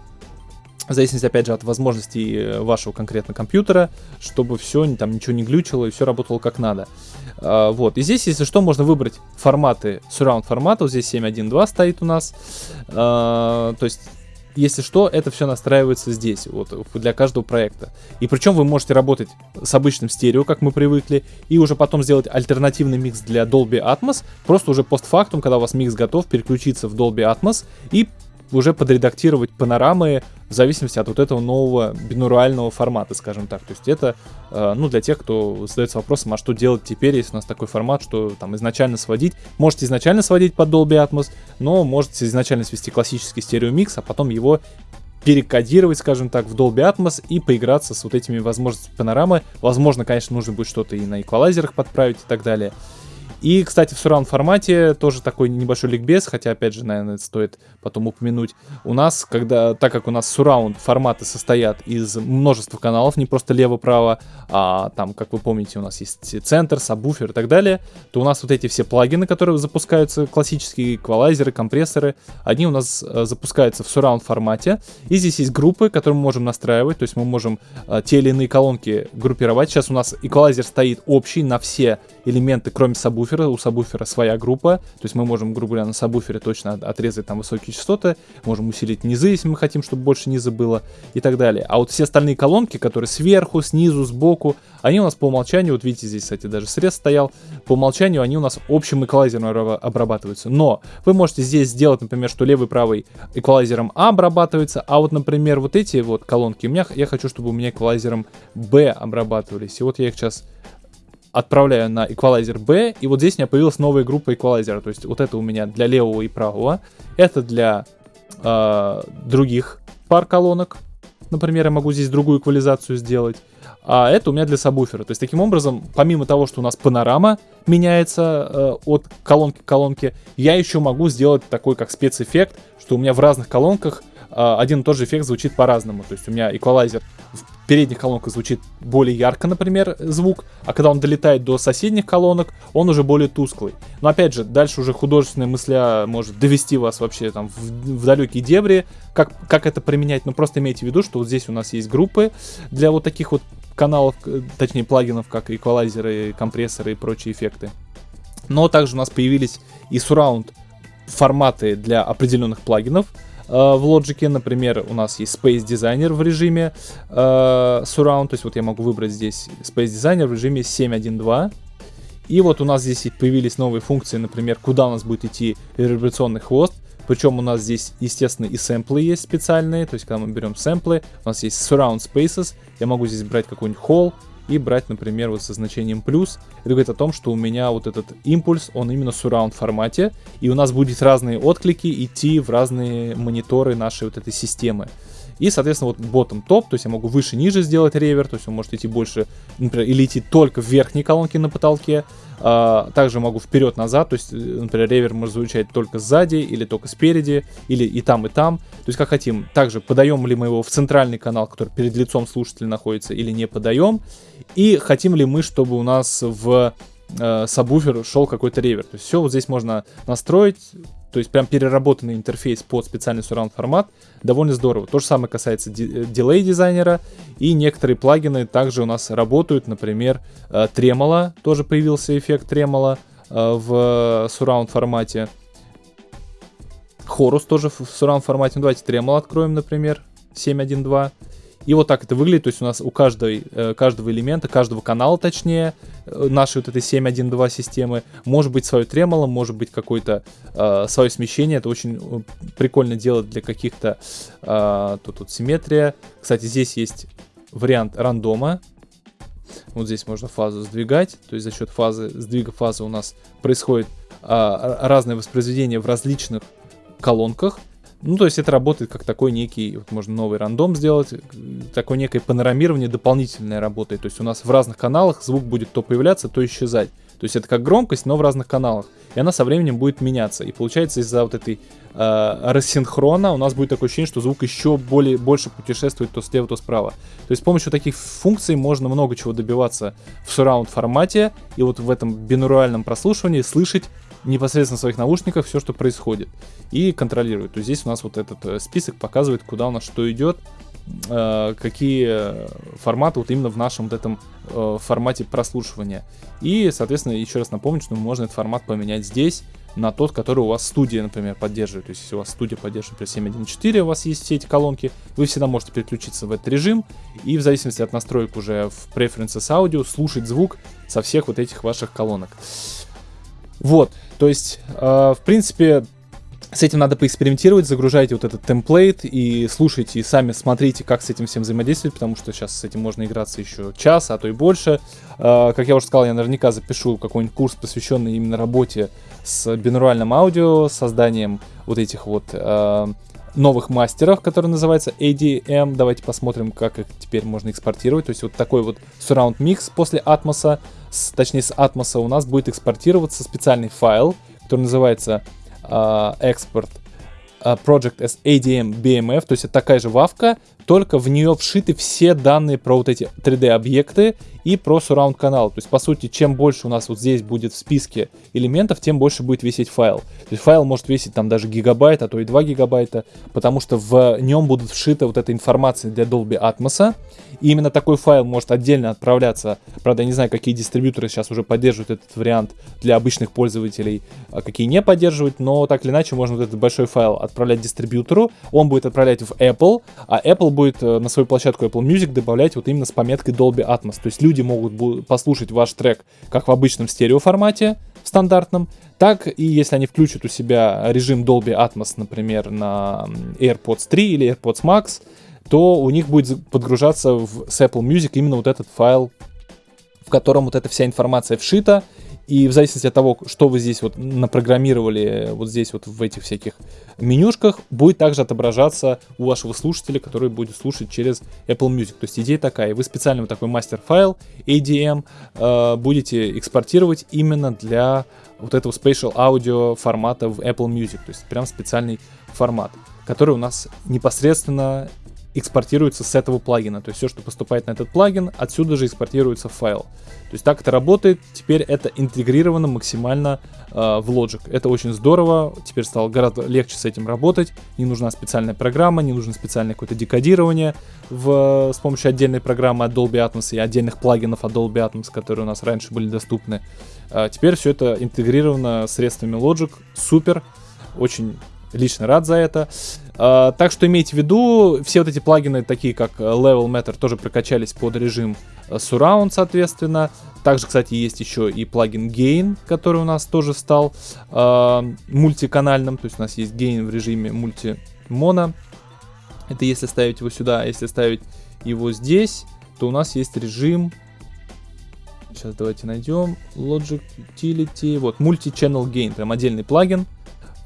в зависимости, опять же, от возможностей э, вашего конкретно компьютера, чтобы все, там ничего не глючило и все работало как надо. А, вот, и здесь, если что, можно выбрать форматы, surround формата, вот здесь 7.1.2 стоит у нас, а, то есть если что, это все настраивается здесь, вот, для каждого проекта. И причем вы можете работать с обычным стерео, как мы привыкли, и уже потом сделать альтернативный микс для Dolby Atmos, просто уже постфактум, когда у вас микс готов, переключиться в Dolby Atmos и уже подредактировать панорамы в зависимости от вот этого нового бинурального формата, скажем так. То есть это, э, ну, для тех, кто задается вопросом, а что делать теперь, если у нас такой формат, что там изначально сводить. Можете изначально сводить под Dolby Atmos, но можете изначально свести классический стереомикс, а потом его перекодировать, скажем так, в Dolby Atmos и поиграться с вот этими возможностями панорамы. Возможно, конечно, нужно будет что-то и на эквалайзерах подправить и так далее. И, кстати, в surround формате тоже такой небольшой ликбез, хотя, опять же, наверное, стоит потом упомянуть. У нас, когда, так как у нас surround форматы состоят из множества каналов, не просто лево-право, а там, как вы помните, у нас есть центр, сабвуфер и так далее, то у нас вот эти все плагины, которые запускаются, классические эквалайзеры, компрессоры, они у нас э, запускаются в surround формате. И здесь есть группы, которые мы можем настраивать, то есть мы можем э, те или иные колонки группировать. Сейчас у нас эквалайзер стоит общий на все элементы, кроме сабвуфера. У сабвуфера своя группа. То есть мы можем, грубо говоря, на сабвуфере точно отрезать там высокие частоты. Можем усилить низы, если мы хотим, чтобы больше низа было и так далее. А вот все остальные колонки, которые сверху, снизу, сбоку, они у нас по умолчанию, вот видите, здесь, кстати, даже срез стоял, по умолчанию они у нас общим эквалайзером обрабатываются. Но вы можете здесь сделать, например, что левый правый эквалайзером А обрабатывается, а вот, например, вот эти вот колонки у меня, я хочу, чтобы у меня эквалайзером Б обрабатывались. И вот я их сейчас отправляю на эквалайзер B, и вот здесь у меня появилась новая группа эквалайзера. То есть вот это у меня для левого и правого, это для э, других пар колонок. Например, я могу здесь другую эквализацию сделать. А это у меня для сабвуфера. То есть таким образом, помимо того, что у нас панорама меняется э, от колонки к колонке, я еще могу сделать такой как спецэффект, что у меня в разных колонках э, один и тот же эффект звучит по-разному. То есть у меня эквалайзер передних колонках звучит более ярко, например, звук, а когда он долетает до соседних колонок, он уже более тусклый. Но опять же, дальше уже художественная мысля может довести вас вообще там в, в далекие дебри, как, как это применять, но просто имейте в виду, что вот здесь у нас есть группы для вот таких вот каналов, точнее плагинов, как эквалайзеры, компрессоры и прочие эффекты. Но также у нас появились и surround форматы для определенных плагинов, Э, в Logic, например, у нас есть Space Designer в режиме э, Surround, то есть вот я могу выбрать здесь Space Designer в режиме 7.1.2. И вот у нас здесь появились новые функции, например, куда у нас будет идти реверберационный хвост. Причем у нас здесь, естественно, и сэмплы есть специальные. То есть, когда мы берем сэмплы, у нас есть surround spaces. Я могу здесь брать какой-нибудь холл, и брать, например, вот со значением плюс. Это говорит о том, что у меня вот этот импульс, он именно в surround формате, и у нас будет разные отклики идти в разные мониторы нашей вот этой системы. И, соответственно, вот bottom топ, то есть я могу выше-ниже сделать ревер, то есть он может идти больше, например, или идти только в верхней колонке на потолке. А, также могу вперед-назад, то есть, например, ревер может звучать только сзади или только спереди, или и там, и там. То есть как хотим. Также подаем ли мы его в центральный канал, который перед лицом слушателя находится, или не подаем. И хотим ли мы, чтобы у нас в э, сабвуфер шел какой-то ревер. То есть все вот здесь можно настроить, то есть прям переработанный интерфейс под специальный surround формат, довольно здорово. То же самое касается дилей дизайнера, и некоторые плагины также у нас работают, например, Tremolo, тоже появился эффект Tremolo в surround формате. Хорус тоже в surround формате. Ну, давайте Tremolo откроем, например, 7.1.2. И вот так это выглядит, то есть у нас у каждой, э, каждого элемента, каждого канала точнее, э, нашей вот этой 7.1.2 системы, может быть свое тремоло, может быть какое-то э, свое смещение, это очень э, прикольно делать для каких-то, э, тут, тут симметрия. Кстати, здесь есть вариант рандома, вот здесь можно фазу сдвигать, то есть за счет фазы, сдвига фазы у нас происходит а, разное воспроизведение в различных колонках, ну, то есть это работает как такой некий, вот можно новый рандом сделать, такое некое панорамирование дополнительное работает. То есть у нас в разных каналах звук будет то появляться, то исчезать. То есть это как громкость, но в разных каналах. И она со временем будет меняться. И получается из-за вот этой э, рассинхрона у нас будет такое ощущение, что звук еще более, больше путешествует то слева, то справа. То есть с помощью таких функций можно много чего добиваться в surround формате. И вот в этом бинуральном прослушивании слышать непосредственно своих наушниках все, что происходит, и контролирует. То есть здесь у нас вот этот э, список показывает, куда у нас что идет, э, какие форматы вот именно в нашем вот этом э, формате прослушивания. И, соответственно, еще раз напомню, что можно этот формат поменять здесь на тот, который у вас студия, например, поддерживает. То есть, если у вас студия поддерживает, например, 7.1.4, у вас есть все эти колонки, вы всегда можете переключиться в этот режим и в зависимости от настроек уже в Preferences Audio слушать звук со всех вот этих ваших колонок. Вот, то есть, э, в принципе, с этим надо поэкспериментировать, загружайте вот этот темплейт и слушайте, и сами смотрите, как с этим всем взаимодействовать, потому что сейчас с этим можно играться еще час, а то и больше. Э, как я уже сказал, я наверняка запишу какой-нибудь курс, посвященный именно работе с бинуральным аудио, созданием вот этих вот э, новых мастеров, который называется ADM. Давайте посмотрим, как их теперь можно экспортировать. То есть вот такой вот surround mix после Atmos, с, точнее с Atmos у нас будет экспортироваться специальный файл, который называется uh, export uh, project as ADM BMF, то есть это такая же вавка, только в нее вшиты все данные про вот эти 3D объекты и про surround канал. То есть, по сути, чем больше у нас вот здесь будет в списке элементов, тем больше будет висеть файл. То есть файл может весить там даже гигабайт, а то и 2 гигабайта, потому что в нем будут вшита вот эта информация для Dolby Atmos. И именно такой файл может отдельно отправляться. Правда, я не знаю, какие дистрибьюторы сейчас уже поддерживают этот вариант для обычных пользователей, а какие не поддерживают, но так или иначе можно вот этот большой файл отправлять дистрибьютору, он будет отправлять в Apple, а Apple будет э, на свою площадку Apple Music добавлять вот именно с пометкой Dolby Atmos. То есть люди могут послушать ваш трек как в обычном стереоформате, в стандартном, так и если они включат у себя режим Dolby Atmos, например, на AirPods 3 или AirPods Max, то у них будет подгружаться в, с Apple Music именно вот этот файл, в котором вот эта вся информация вшита, и в зависимости от того, что вы здесь вот напрограммировали, вот здесь вот в этих всяких менюшках, будет также отображаться у вашего слушателя, который будет слушать через Apple Music. То есть идея такая, вы специально вот такой мастер-файл ADM э, будете экспортировать именно для вот этого spatial audio формата в Apple Music. То есть прям специальный формат, который у нас непосредственно экспортируется с этого плагина. То есть все, что поступает на этот плагин, отсюда же экспортируется файл. То есть так это работает. Теперь это интегрировано максимально э, в Logic. Это очень здорово. Теперь стало гораздо легче с этим работать. Не нужна специальная программа, не нужно специальное какое-то декодирование в, с помощью отдельной программы от Dolby Atmos и отдельных плагинов от Dolby Atmos, которые у нас раньше были доступны. А теперь все это интегрировано средствами Logic. Супер. Очень лично рад за это. Uh, так что имейте в виду, все вот эти плагины, такие как э, Level Matter, тоже прокачались под режим э, Surround, соответственно. Также, кстати, есть еще и плагин Gain, который у нас тоже стал uh, мультиканальным. То есть у нас есть Gain в режиме мульти-моно. Это если ставить его сюда, а если ставить его здесь, то у нас есть режим... Сейчас давайте найдем. Logic Utility. Вот, Multi-Channel Gain. Прям отдельный плагин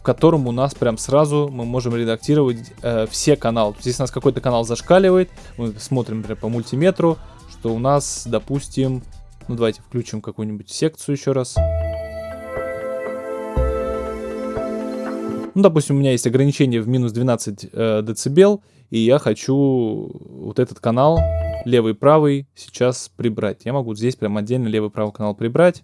в котором у нас прям сразу мы можем редактировать э, все каналы. Если у нас какой-то канал зашкаливает, мы смотрим, например, по мультиметру, что у нас, допустим, ну давайте включим какую-нибудь секцию еще раз. Ну, допустим, у меня есть ограничение в минус 12 э, дБ, и я хочу вот этот канал, левый правый, сейчас прибрать. Я могу здесь прям отдельно левый правый канал прибрать.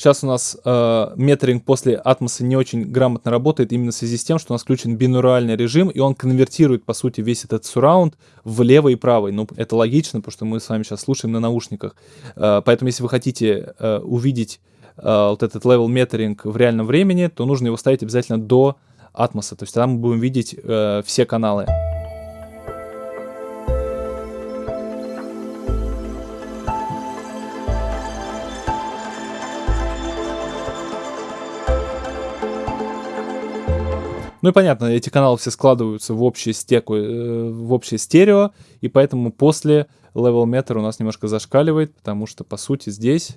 Сейчас у нас э, метринг после атмоса не очень грамотно работает именно в связи с тем, что у нас включен бинуральный режим, и он конвертирует, по сути, весь этот сурраунд в левый и правый. Ну, это логично, потому что мы с вами сейчас слушаем на наушниках. Э, поэтому, если вы хотите э, увидеть э, вот этот level метринг в реальном времени, то нужно его ставить обязательно до атмоса. То есть там мы будем видеть э, все каналы. Ну и понятно, эти каналы все складываются в общее, стеку, э, в общее стерео, и поэтому после level meter у нас немножко зашкаливает, потому что, по сути, здесь...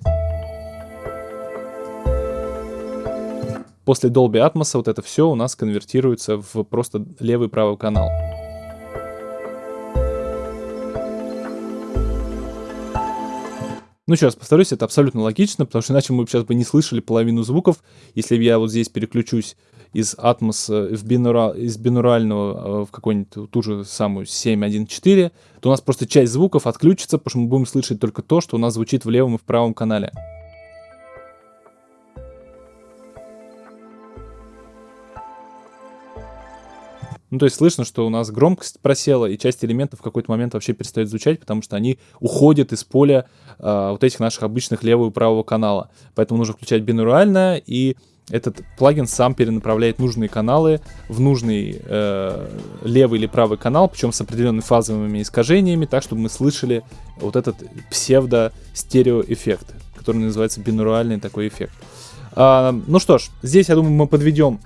После Dolby Atmos вот это все у нас конвертируется в просто левый и правый канал. Ну, раз повторюсь, это абсолютно логично, потому что иначе мы сейчас бы не слышали половину звуков. Если я вот здесь переключусь из Atmos э, в бинура, из бинурального э, в какую-нибудь ту же самую 7.1.4, то у нас просто часть звуков отключится, потому что мы будем слышать только то, что у нас звучит в левом и в правом канале. Ну, то есть слышно, что у нас громкость просела, и часть элементов в какой-то момент вообще перестает звучать, потому что они уходят из поля э, вот этих наших обычных левого и правого канала. Поэтому нужно включать бинурально, и этот плагин сам перенаправляет нужные каналы в нужный э, левый или правый канал, причем с определенными фазовыми искажениями, так, чтобы мы слышали вот этот псевдо-стереоэффект, который называется бинуральный такой эффект. А, ну что ж, здесь, я думаю, мы подведем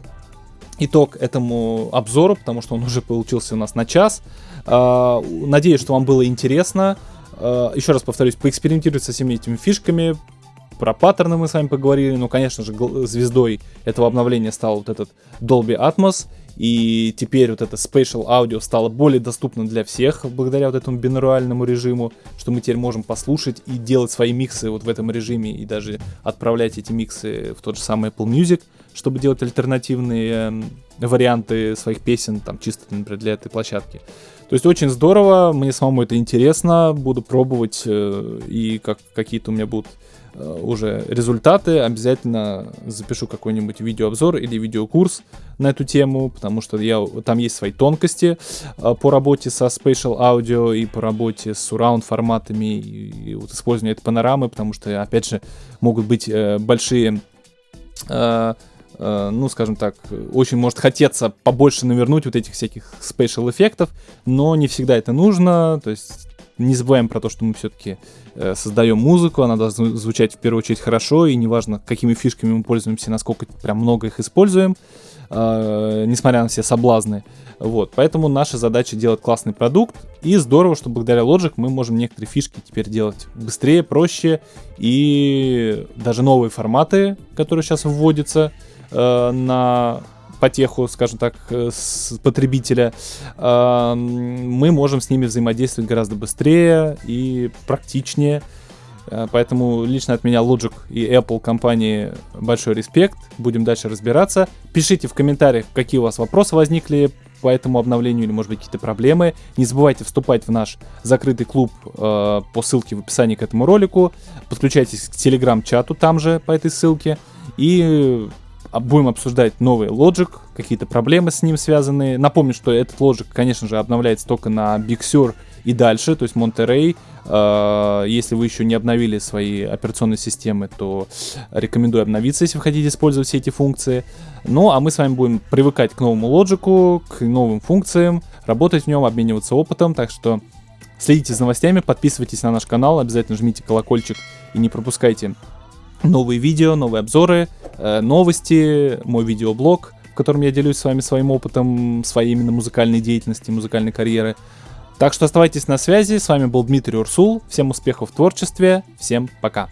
итог этому обзору, потому что он уже получился у нас на час. А, надеюсь, что вам было интересно. А, еще раз повторюсь, поэкспериментируйте со всеми этими фишками, про паттерны мы с вами поговорили, но, конечно же, звездой этого обновления стал вот этот Dolby Atmos, и теперь вот это Spatial Audio стало более доступно для всех благодаря вот этому бинуральному режиму, что мы теперь можем послушать и делать свои миксы вот в этом режиме и даже отправлять эти миксы в тот же самый Apple Music, чтобы делать альтернативные э, варианты своих песен, там чисто, например, для этой площадки. То есть очень здорово, мне самому это интересно, буду пробовать, э, и как какие-то у меня будут Э, уже результаты, обязательно запишу какой-нибудь видеообзор или видеокурс на эту тему, потому что я, там есть свои тонкости э, по работе со Spatial Audio и по работе с surround форматами и, и вот использование этой панорамы, потому что, опять же, могут быть э, большие э, ну, скажем так, очень может хотеться побольше навернуть вот этих всяких спейшал эффектов, но не всегда это нужно, то есть не забываем про то, что мы все-таки э, создаем музыку, она должна звучать в первую очередь хорошо, и неважно, какими фишками мы пользуемся, насколько прям много их используем, э, несмотря на все соблазны. Вот, поэтому наша задача делать классный продукт, и здорово, что благодаря Logic мы можем некоторые фишки теперь делать быстрее, проще, и даже новые форматы, которые сейчас вводятся э, на потеху, скажем так, э, с потребителя, а, мы можем с ними взаимодействовать гораздо быстрее и практичнее. Поэтому лично от меня Logic и Apple компании большой респект. Будем дальше разбираться. Пишите в комментариях, какие у вас вопросы возникли по этому обновлению или, может быть, какие-то проблемы. Не забывайте вступать в наш закрытый клуб э, по ссылке в описании к этому ролику. Подключайтесь к телеграм-чату там же по этой ссылке. И будем обсуждать новый Logic, какие-то проблемы с ним связанные. Напомню, что этот Logic, конечно же, обновляется только на Big Sur и дальше, то есть Monterey. Э, если вы еще не обновили свои операционные системы, то рекомендую обновиться, если вы хотите использовать все эти функции. Ну, а мы с вами будем привыкать к новому Logic, к новым функциям, работать в нем, обмениваться опытом, так что следите за новостями, подписывайтесь на наш канал, обязательно жмите колокольчик и не пропускайте новые видео, новые обзоры, э, новости, мой видеоблог, в котором я делюсь с вами своим опытом, своей именно музыкальной деятельности, музыкальной карьеры. Так что оставайтесь на связи, с вами был Дмитрий Урсул, всем успехов в творчестве, всем пока!